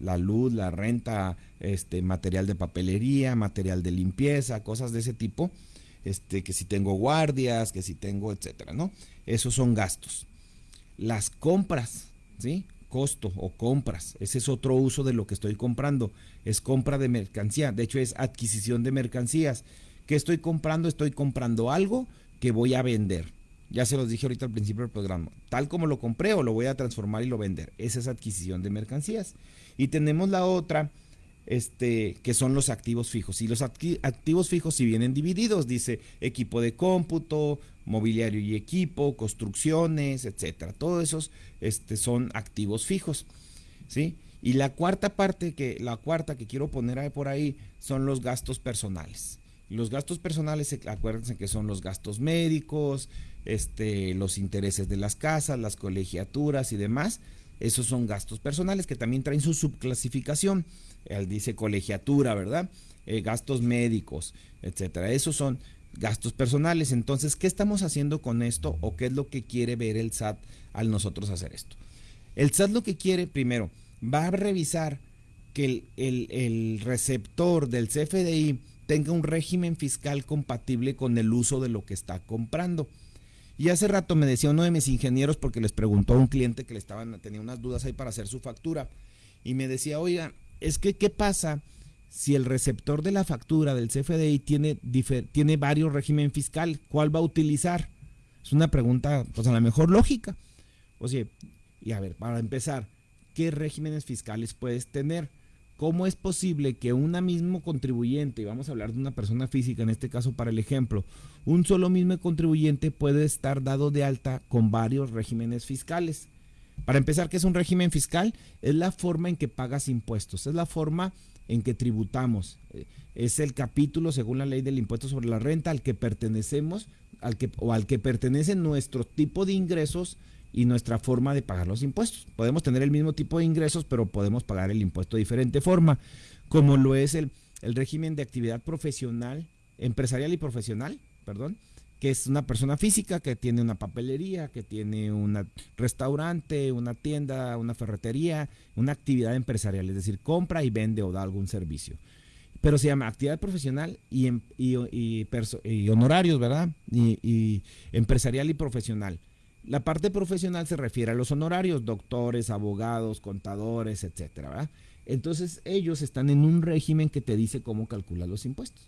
La luz, la renta, este material de papelería, material de limpieza, cosas de ese tipo. Este, que si tengo guardias, que si tengo, etcétera, ¿no? Esos son gastos. Las compras, ¿sí? Costo o compras. Ese es otro uso de lo que estoy comprando. Es compra de mercancía. De hecho, es adquisición de mercancías. ¿Qué estoy comprando? Estoy comprando algo que voy a vender. Ya se los dije ahorita al principio del programa. Tal como lo compré o lo voy a transformar y lo vender. Esa es adquisición de mercancías. Y tenemos la otra, este, que son los activos fijos. Y los activos fijos si vienen divididos, dice equipo de cómputo, mobiliario y equipo, construcciones, etcétera. Todos esos este, son activos fijos. ¿sí? Y la cuarta parte, que, la cuarta que quiero poner por ahí, son los gastos personales. Los gastos personales, acuérdense que son los gastos médicos, este, los intereses de las casas, las colegiaturas y demás. Esos son gastos personales que también traen su subclasificación. Él dice colegiatura, ¿verdad? Eh, gastos médicos, etcétera. Esos son gastos personales. Entonces, ¿qué estamos haciendo con esto o qué es lo que quiere ver el SAT al nosotros hacer esto? El SAT lo que quiere, primero, va a revisar que el, el receptor del CFDI tenga un régimen fiscal compatible con el uso de lo que está comprando. Y hace rato me decía uno de mis ingenieros, porque les preguntó a un cliente que le estaban, tenía unas dudas ahí para hacer su factura, y me decía, oiga, es que ¿qué pasa si el receptor de la factura del CFDI tiene, tiene varios régimen fiscal? ¿Cuál va a utilizar? Es una pregunta, pues a lo mejor lógica. O sea, y a ver, para empezar, ¿qué regímenes fiscales puedes tener? ¿Cómo es posible que una mismo contribuyente, y vamos a hablar de una persona física en este caso para el ejemplo, un solo mismo contribuyente puede estar dado de alta con varios regímenes fiscales? Para empezar, ¿qué es un régimen fiscal? Es la forma en que pagas impuestos, es la forma en que tributamos. Eh, es el capítulo, según la ley del impuesto sobre la renta, al que pertenecemos al que, o al que pertenece nuestro tipo de ingresos y nuestra forma de pagar los impuestos. Podemos tener el mismo tipo de ingresos, pero podemos pagar el impuesto de diferente forma, como lo es el, el régimen de actividad profesional, empresarial y profesional, perdón, que es una persona física que tiene una papelería, que tiene un restaurante, una tienda, una ferretería, una actividad empresarial, es decir, compra y vende o da algún servicio. Pero se llama actividad profesional y, em, y, y, honorarios, ¿verdad? y empresarial y profesional. La parte profesional se refiere a los honorarios, doctores, abogados, contadores, etcétera. Entonces ellos están en un régimen que te dice cómo calcular los impuestos.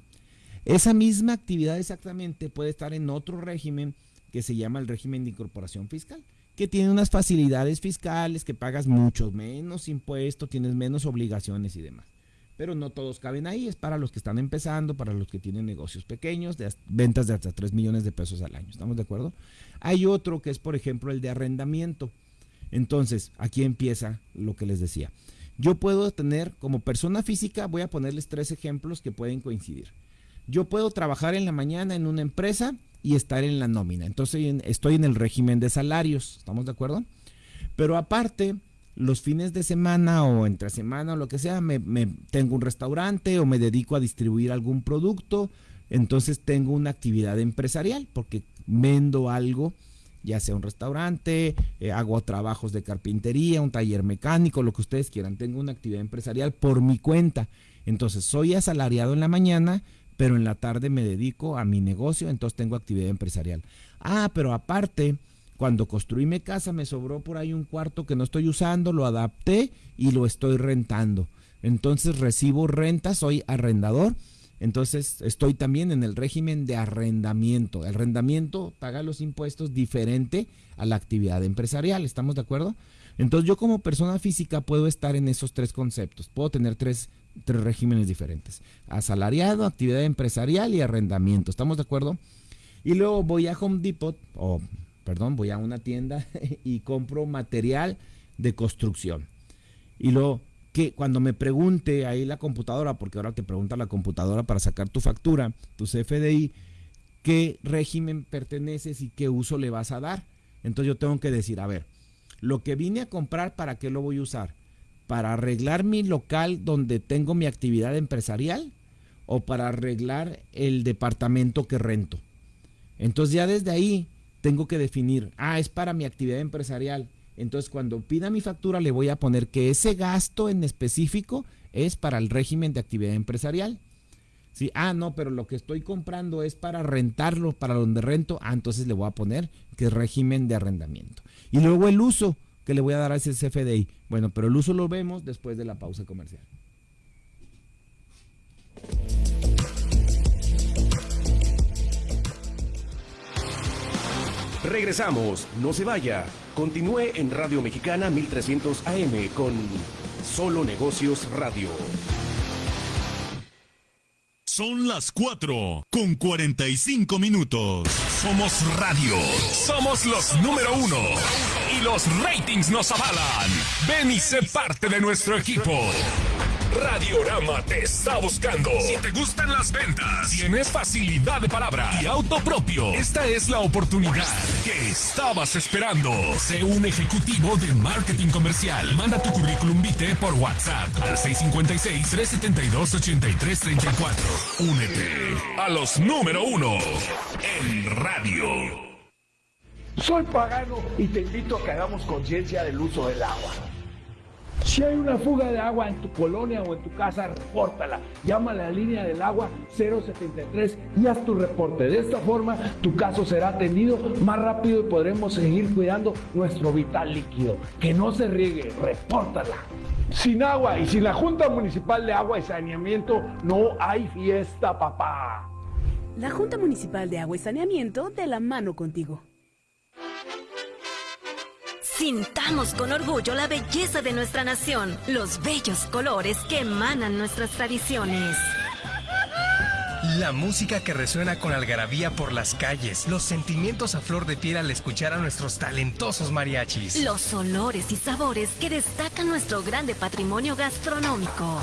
Esa misma actividad exactamente puede estar en otro régimen que se llama el régimen de incorporación fiscal, que tiene unas facilidades fiscales, que pagas mucho menos impuestos, tienes menos obligaciones y demás pero no todos caben ahí, es para los que están empezando, para los que tienen negocios pequeños, de ventas de hasta 3 millones de pesos al año, ¿estamos de acuerdo? Hay otro que es, por ejemplo, el de arrendamiento. Entonces, aquí empieza lo que les decía. Yo puedo tener, como persona física, voy a ponerles tres ejemplos que pueden coincidir. Yo puedo trabajar en la mañana en una empresa y estar en la nómina. Entonces estoy en el régimen de salarios, ¿estamos de acuerdo? Pero aparte, los fines de semana o entre semana o lo que sea, me, tengo un restaurante o me dedico a distribuir algún producto, entonces tengo una actividad empresarial porque vendo algo, ya sea un restaurante, eh, hago trabajos de carpintería, un taller mecánico, lo que ustedes quieran, tengo una actividad empresarial por mi cuenta. Entonces soy asalariado en la mañana, pero en la tarde me dedico a mi negocio, entonces tengo actividad empresarial. Ah, pero aparte cuando construí mi casa me sobró por ahí un cuarto que no estoy usando, lo adapté y lo estoy rentando. Entonces recibo renta, soy arrendador. Entonces estoy también en el régimen de arrendamiento. El arrendamiento paga los impuestos diferente a la actividad empresarial. ¿Estamos de acuerdo? Entonces yo como persona física puedo estar en esos tres conceptos. Puedo tener tres, tres regímenes diferentes. Asalariado, actividad empresarial y arrendamiento. ¿Estamos de acuerdo? Y luego voy a Home Depot o perdón, voy a una tienda y compro material de construcción. Y luego que cuando me pregunte ahí la computadora, porque ahora te pregunta la computadora para sacar tu factura, tu CFDI, qué régimen perteneces y qué uso le vas a dar. Entonces yo tengo que decir, a ver, lo que vine a comprar, ¿para qué lo voy a usar? ¿Para arreglar mi local donde tengo mi actividad empresarial o para arreglar el departamento que rento? Entonces ya desde ahí tengo que definir, ah, es para mi actividad empresarial. Entonces cuando pida mi factura le voy a poner que ese gasto en específico es para el régimen de actividad empresarial. Sí, ah, no, pero lo que estoy comprando es para rentarlo, para donde rento. Ah, entonces le voy a poner que es régimen de arrendamiento. Y luego el uso que le voy a dar a ese CFDI. Bueno, pero el uso lo vemos después de la pausa comercial. Regresamos, no se vaya. Continúe en Radio Mexicana 1300 AM con Solo Negocios Radio. Son las 4 con 45 minutos. Somos radio. Somos los número uno. Y los ratings nos avalan. Ven y sé parte de nuestro equipo. Radiorama te está buscando. Si te gustan las ventas, tienes facilidad de palabra y auto propio, esta es la oportunidad que estabas esperando. Sé un ejecutivo de marketing comercial. Manda tu currículum vitae por WhatsApp al 656-372-8334. Únete a los número uno en radio. Soy pagano y te invito a que hagamos conciencia del uso del agua. Si hay una fuga de agua en tu colonia o en tu casa, repórtala. Llama a la línea del agua 073 y haz tu reporte. De esta forma, tu caso será atendido más rápido y podremos seguir cuidando nuestro vital líquido. Que no se riegue, repórtala. Sin agua y sin la Junta Municipal de Agua y Saneamiento, no hay fiesta, papá. La Junta Municipal de Agua y Saneamiento de la mano contigo. Sintamos con orgullo la belleza de nuestra nación, los bellos colores que emanan nuestras tradiciones. La música que resuena con algarabía por las calles, los sentimientos a flor de piel al escuchar a nuestros talentosos mariachis. Los olores y sabores que destacan nuestro grande patrimonio gastronómico.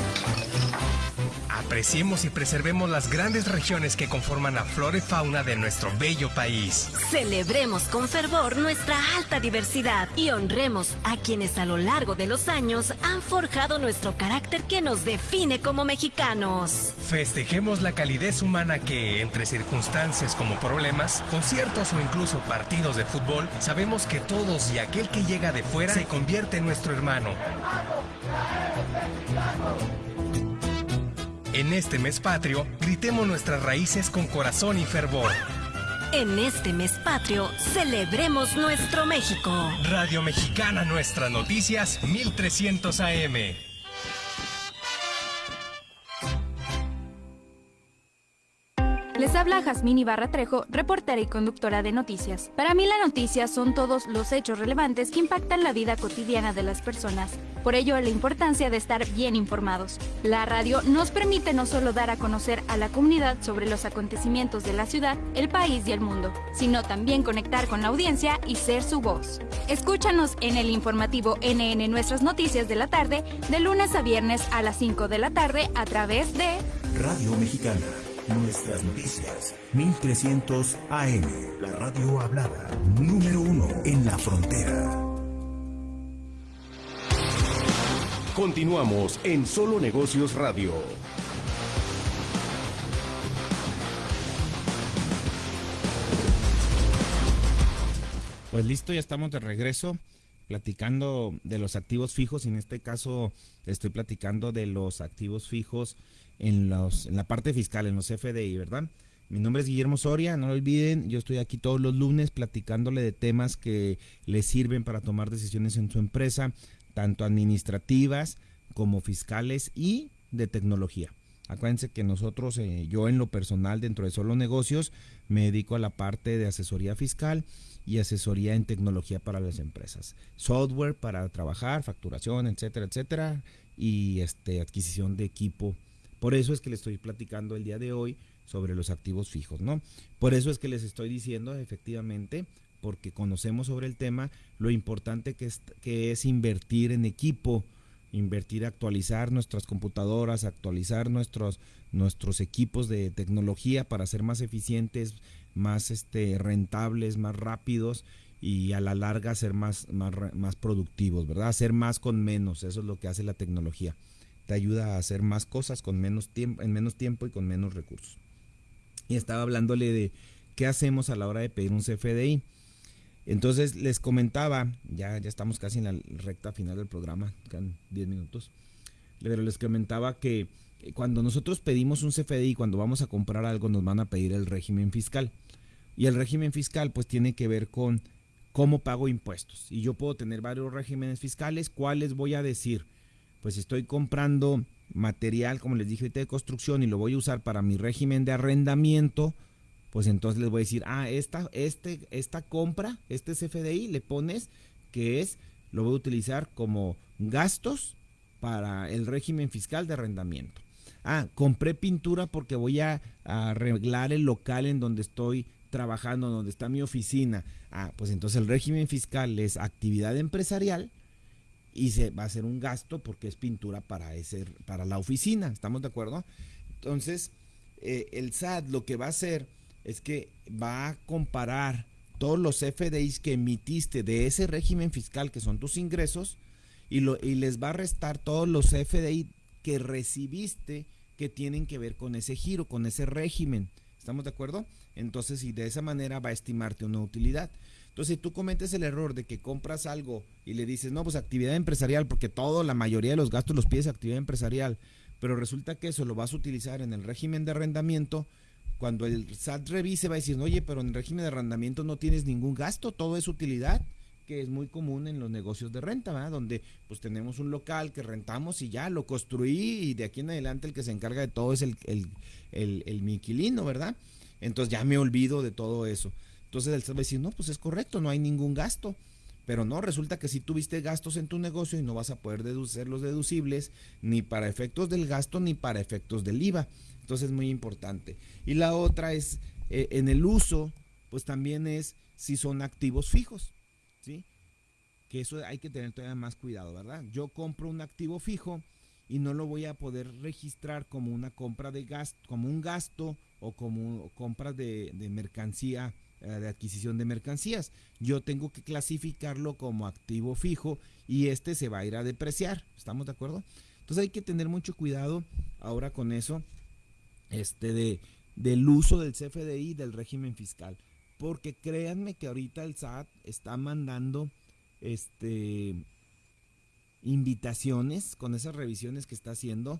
Apreciemos y preservemos las grandes regiones que conforman la flora y fauna de nuestro bello país. Celebremos con fervor nuestra alta diversidad y honremos a quienes a lo largo de los años han forjado nuestro carácter que nos define como mexicanos. Festejemos la calidez humana que, entre circunstancias como problemas, conciertos o incluso partidos de fútbol, sabemos que todos y aquel que llega de fuera se convierte en nuestro hermano. En este mes patrio, gritemos nuestras raíces con corazón y fervor. En este mes patrio, celebremos nuestro México. Radio Mexicana Nuestras Noticias 1300 AM. Les habla Jazmín Ibarra Trejo, reportera y conductora de noticias. Para mí la noticia son todos los hechos relevantes que impactan la vida cotidiana de las personas. Por ello, la importancia de estar bien informados. La radio nos permite no solo dar a conocer a la comunidad sobre los acontecimientos de la ciudad, el país y el mundo, sino también conectar con la audiencia y ser su voz. Escúchanos en el informativo NN Nuestras Noticias de la tarde, de lunes a viernes a las 5 de la tarde a través de Radio Mexicana. Nuestras noticias, 1300 AM, la radio hablada, número uno en la frontera. Continuamos en Solo Negocios Radio. Pues listo, ya estamos de regreso platicando de los activos fijos. En este caso estoy platicando de los activos fijos en, los, en la parte fiscal, en los FDI, ¿verdad? Mi nombre es Guillermo Soria, no lo olviden, yo estoy aquí todos los lunes platicándole de temas que le sirven para tomar decisiones en su empresa, tanto administrativas como fiscales y de tecnología. Acuérdense que nosotros, eh, yo en lo personal dentro de Solo Negocios, me dedico a la parte de asesoría fiscal y asesoría en tecnología para las empresas. Software para trabajar, facturación, etcétera, etcétera, y este, adquisición de equipo por eso es que les estoy platicando el día de hoy sobre los activos fijos, ¿no? Por eso es que les estoy diciendo efectivamente, porque conocemos sobre el tema, lo importante que es, que es invertir en equipo invertir, actualizar nuestras computadoras, actualizar nuestros, nuestros equipos de tecnología para ser más eficientes, más este, rentables, más rápidos y a la larga ser más, más, más productivos, ¿verdad? Hacer más con menos, eso es lo que hace la tecnología. Te ayuda a hacer más cosas con menos tiempo, en menos tiempo y con menos recursos. Y estaba hablándole de qué hacemos a la hora de pedir un CFDI. Entonces les comentaba, ya, ya estamos casi en la recta final del programa, quedan 10 minutos, pero les comentaba que cuando nosotros pedimos un CFDI, cuando vamos a comprar algo, nos van a pedir el régimen fiscal. Y el régimen fiscal pues tiene que ver con cómo pago impuestos. Y yo puedo tener varios regímenes fiscales. ¿Cuáles voy a decir? Pues estoy comprando material, como les dije de construcción y lo voy a usar para mi régimen de arrendamiento, pues entonces les voy a decir, ah, esta, este, esta compra, este CFDI, le pones que es, lo voy a utilizar como gastos para el régimen fiscal de arrendamiento. Ah, compré pintura porque voy a, arreglar el local en donde estoy trabajando, donde está mi oficina. Ah, pues entonces el régimen fiscal es actividad empresarial y se va a hacer un gasto porque es pintura para ese para la oficina, ¿estamos de acuerdo? Entonces, eh, el SAT lo que va a hacer es que va a comparar todos los FDIs que emitiste de ese régimen fiscal que son tus ingresos y, lo, y les va a restar todos los FDI que recibiste que tienen que ver con ese giro, con ese régimen. ¿Estamos de acuerdo? Entonces, y de esa manera va a estimarte una utilidad. Entonces, si tú cometes el error de que compras algo y le dices, no, pues actividad empresarial, porque todo, la mayoría de los gastos los pides actividad empresarial, pero resulta que eso lo vas a utilizar en el régimen de arrendamiento, cuando el SAT revise va a decir, oye, pero en el régimen de arrendamiento no tienes ningún gasto, todo es utilidad, que es muy común en los negocios de renta, ¿verdad? Donde pues tenemos un local que rentamos y ya lo construí y de aquí en adelante el que se encarga de todo es el, el, el, el mi inquilino, ¿verdad? Entonces ya me olvido de todo eso. Entonces el SAT va a decir, no, pues es correcto, no hay ningún gasto. Pero no, resulta que si tuviste gastos en tu negocio y no vas a poder deducir los deducibles ni para efectos del gasto ni para efectos del IVA. Entonces es muy importante. Y la otra es, eh, en el uso, pues también es si son activos fijos, ¿sí? Que eso hay que tener todavía más cuidado, ¿verdad? Yo compro un activo fijo y no lo voy a poder registrar como una compra de gasto, como un gasto o como compra de, de mercancía, de adquisición de mercancías. Yo tengo que clasificarlo como activo fijo y este se va a ir a depreciar. ¿Estamos de acuerdo? Entonces hay que tener mucho cuidado ahora con eso, este de del uso del CFDI del régimen fiscal. Porque créanme que ahorita el SAT está mandando este invitaciones con esas revisiones que está haciendo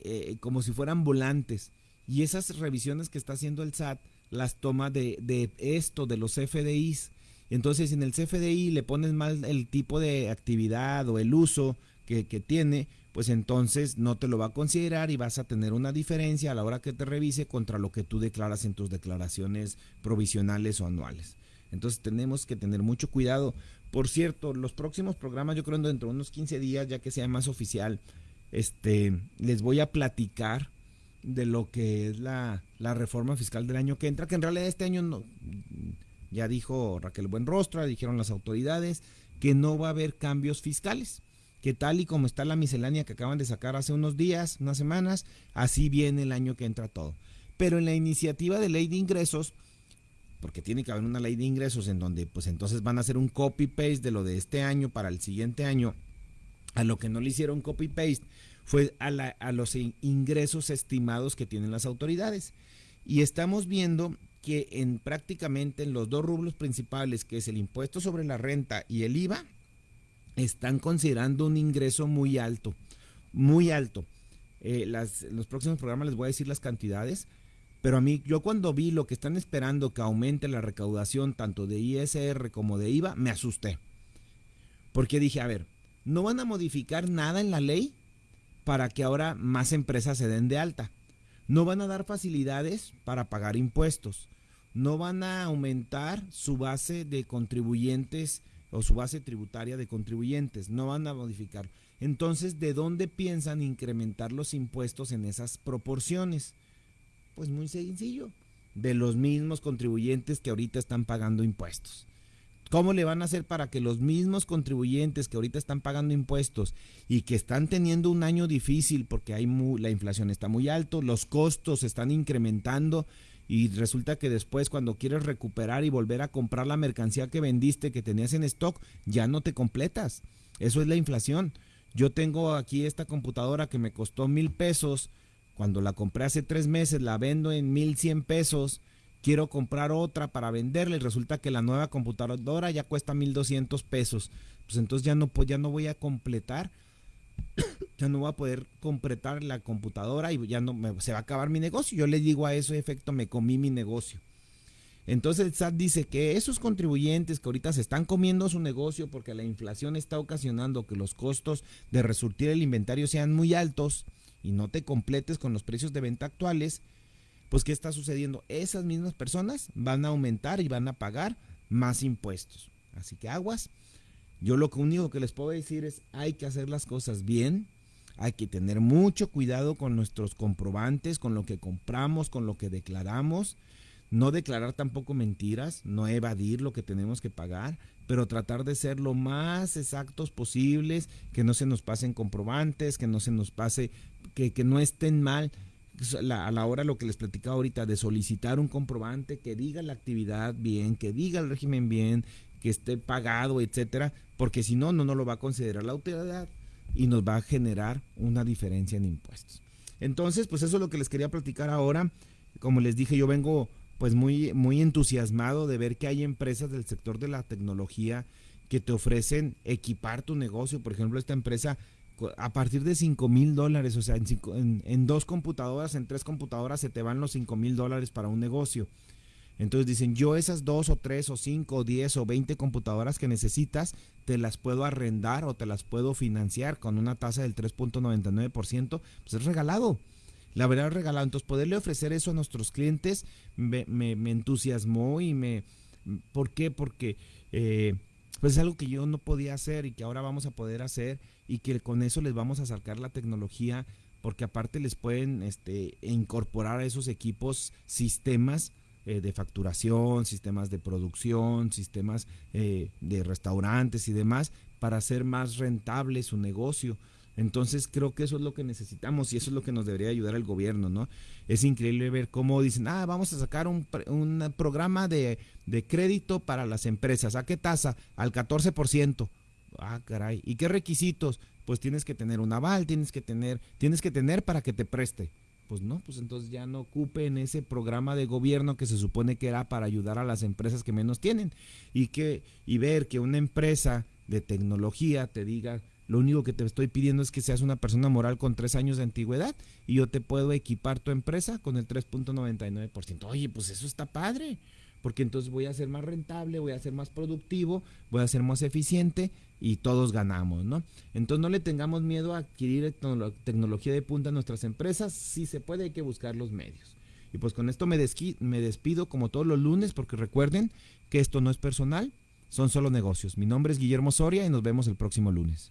eh, como si fueran volantes. Y esas revisiones que está haciendo el SAT las toma de, de esto, de los CFDIs. Entonces en el CFDI le pones mal el tipo de actividad o el uso que, que tiene, pues entonces no te lo va a considerar y vas a tener una diferencia a la hora que te revise contra lo que tú declaras en tus declaraciones provisionales o anuales. Entonces tenemos que tener mucho cuidado. Por cierto, los próximos programas, yo creo dentro de unos 15 días, ya que sea más oficial, este, les voy a platicar de lo que es la, la reforma fiscal del año que entra, que en realidad este año no, ya dijo Raquel Buenrostro, dijeron las autoridades, que no va a haber cambios fiscales que tal y como está la miscelánea que acaban de sacar hace unos días, unas semanas, así viene el año que entra todo. Pero en la iniciativa de ley de ingresos, porque tiene que haber una ley de ingresos en donde pues entonces van a hacer un copy-paste de lo de este año para el siguiente año, a lo que no le hicieron copy-paste fue a, la, a los ingresos estimados que tienen las autoridades. Y estamos viendo que en prácticamente en los dos rublos principales, que es el impuesto sobre la renta y el IVA, están considerando un ingreso muy alto, muy alto. Eh, las, en los próximos programas les voy a decir las cantidades, pero a mí, yo cuando vi lo que están esperando que aumente la recaudación tanto de ISR como de IVA, me asusté. Porque dije, a ver, no van a modificar nada en la ley para que ahora más empresas se den de alta. No van a dar facilidades para pagar impuestos. No van a aumentar su base de contribuyentes o su base tributaria de contribuyentes, no van a modificar. Entonces, ¿de dónde piensan incrementar los impuestos en esas proporciones? Pues muy sencillo, de los mismos contribuyentes que ahorita están pagando impuestos. ¿Cómo le van a hacer para que los mismos contribuyentes que ahorita están pagando impuestos y que están teniendo un año difícil porque hay la inflación está muy alto, los costos están incrementando y resulta que después cuando quieres recuperar y volver a comprar la mercancía que vendiste, que tenías en stock, ya no te completas. Eso es la inflación. Yo tengo aquí esta computadora que me costó mil pesos. Cuando la compré hace tres meses, la vendo en mil cien pesos quiero comprar otra para venderle resulta que la nueva computadora ya cuesta 1200 pesos. Pues entonces ya no, ya no voy a completar, ya no voy a poder completar la computadora y ya no me, se va a acabar mi negocio. Yo le digo a eso efecto, me comí mi negocio. Entonces el SAT dice que esos contribuyentes que ahorita se están comiendo su negocio porque la inflación está ocasionando que los costos de resurtir el inventario sean muy altos y no te completes con los precios de venta actuales, pues ¿qué está sucediendo? Esas mismas personas van a aumentar y van a pagar más impuestos. Así que aguas. Yo lo único que les puedo decir es hay que hacer las cosas bien, hay que tener mucho cuidado con nuestros comprobantes, con lo que compramos, con lo que declaramos. No declarar tampoco mentiras, no evadir lo que tenemos que pagar, pero tratar de ser lo más exactos posibles, que no se nos pasen comprobantes, que no se nos pase, que, que no estén mal a la hora lo que les platicaba ahorita de solicitar un comprobante que diga la actividad bien, que diga el régimen bien, que esté pagado, etcétera, porque si no, no nos lo va a considerar la autoridad y nos va a generar una diferencia en impuestos. Entonces, pues eso es lo que les quería platicar ahora. Como les dije, yo vengo pues muy, muy entusiasmado de ver que hay empresas del sector de la tecnología que te ofrecen equipar tu negocio. Por ejemplo, esta empresa a partir de 5 mil dólares, o sea, en, dos computadoras, en tres computadoras se te van los 5 mil dólares para un negocio. Entonces dicen, yo esas dos o tres o cinco o diez o veinte computadoras que necesitas, te las puedo arrendar o te las puedo financiar con una tasa del 3.99%, pues es regalado. La verdad es regalado. Entonces poderle ofrecer eso a nuestros clientes me, entusiasmó y me... ¿Por qué? Porque eh, pues es algo que yo no podía hacer y que ahora vamos a poder hacer y que con eso les vamos a sacar la tecnología porque aparte les pueden este, incorporar a esos equipos sistemas eh, de facturación, sistemas de producción, sistemas eh, de restaurantes y demás para hacer más rentable su negocio. Entonces creo que eso es lo que necesitamos y eso es lo que nos debería ayudar el gobierno, ¿no? Es increíble ver cómo dicen, ah, vamos a sacar un, un programa de, de crédito para las empresas. ¿A qué tasa? Al 14%. Ah, caray. ¿Y qué requisitos? Pues tienes que tener un aval, tienes que tener, tienes que tener para que te preste. Pues no, pues entonces ya no ocupen ese programa de gobierno que se supone que era para ayudar a las empresas que menos tienen. Y que, y ver que una empresa de tecnología te diga, lo único que te estoy pidiendo es que seas una persona moral con tres años de antigüedad y yo te puedo equipar tu empresa con el 3.99%. Oye, pues eso está padre porque entonces voy a ser más rentable, voy a ser más productivo, voy a ser más eficiente y todos ganamos, ¿no? Entonces no le tengamos miedo a adquirir tecnología de punta a nuestras empresas, si se puede hay que buscar los medios. Y pues con esto me, me despido como todos los lunes porque recuerden que esto no es personal, son solo negocios. Mi nombre es Guillermo Soria y nos vemos el próximo lunes.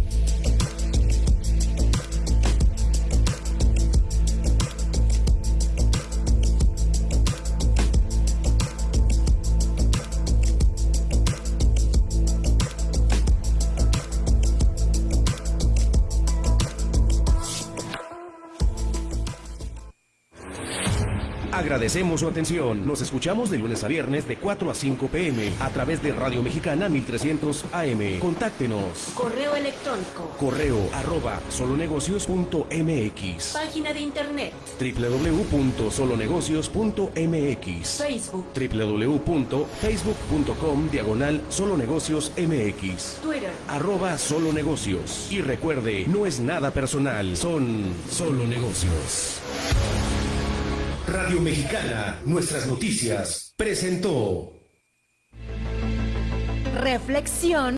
Agradecemos su atención. Nos escuchamos de lunes a viernes de 4 a 5 pm a través de Radio Mexicana 1300 AM. Contáctenos. Correo electrónico. Correo arroba solonegocios.mx. Página de internet. www.solonegocios.mx. Facebook. www.facebook.com diagonal solonegocios mx. Twitter. Arroba solonegocios. Y recuerde, no es nada personal, son solo negocios. Radio Mexicana, nuestras noticias, presentó. Reflexión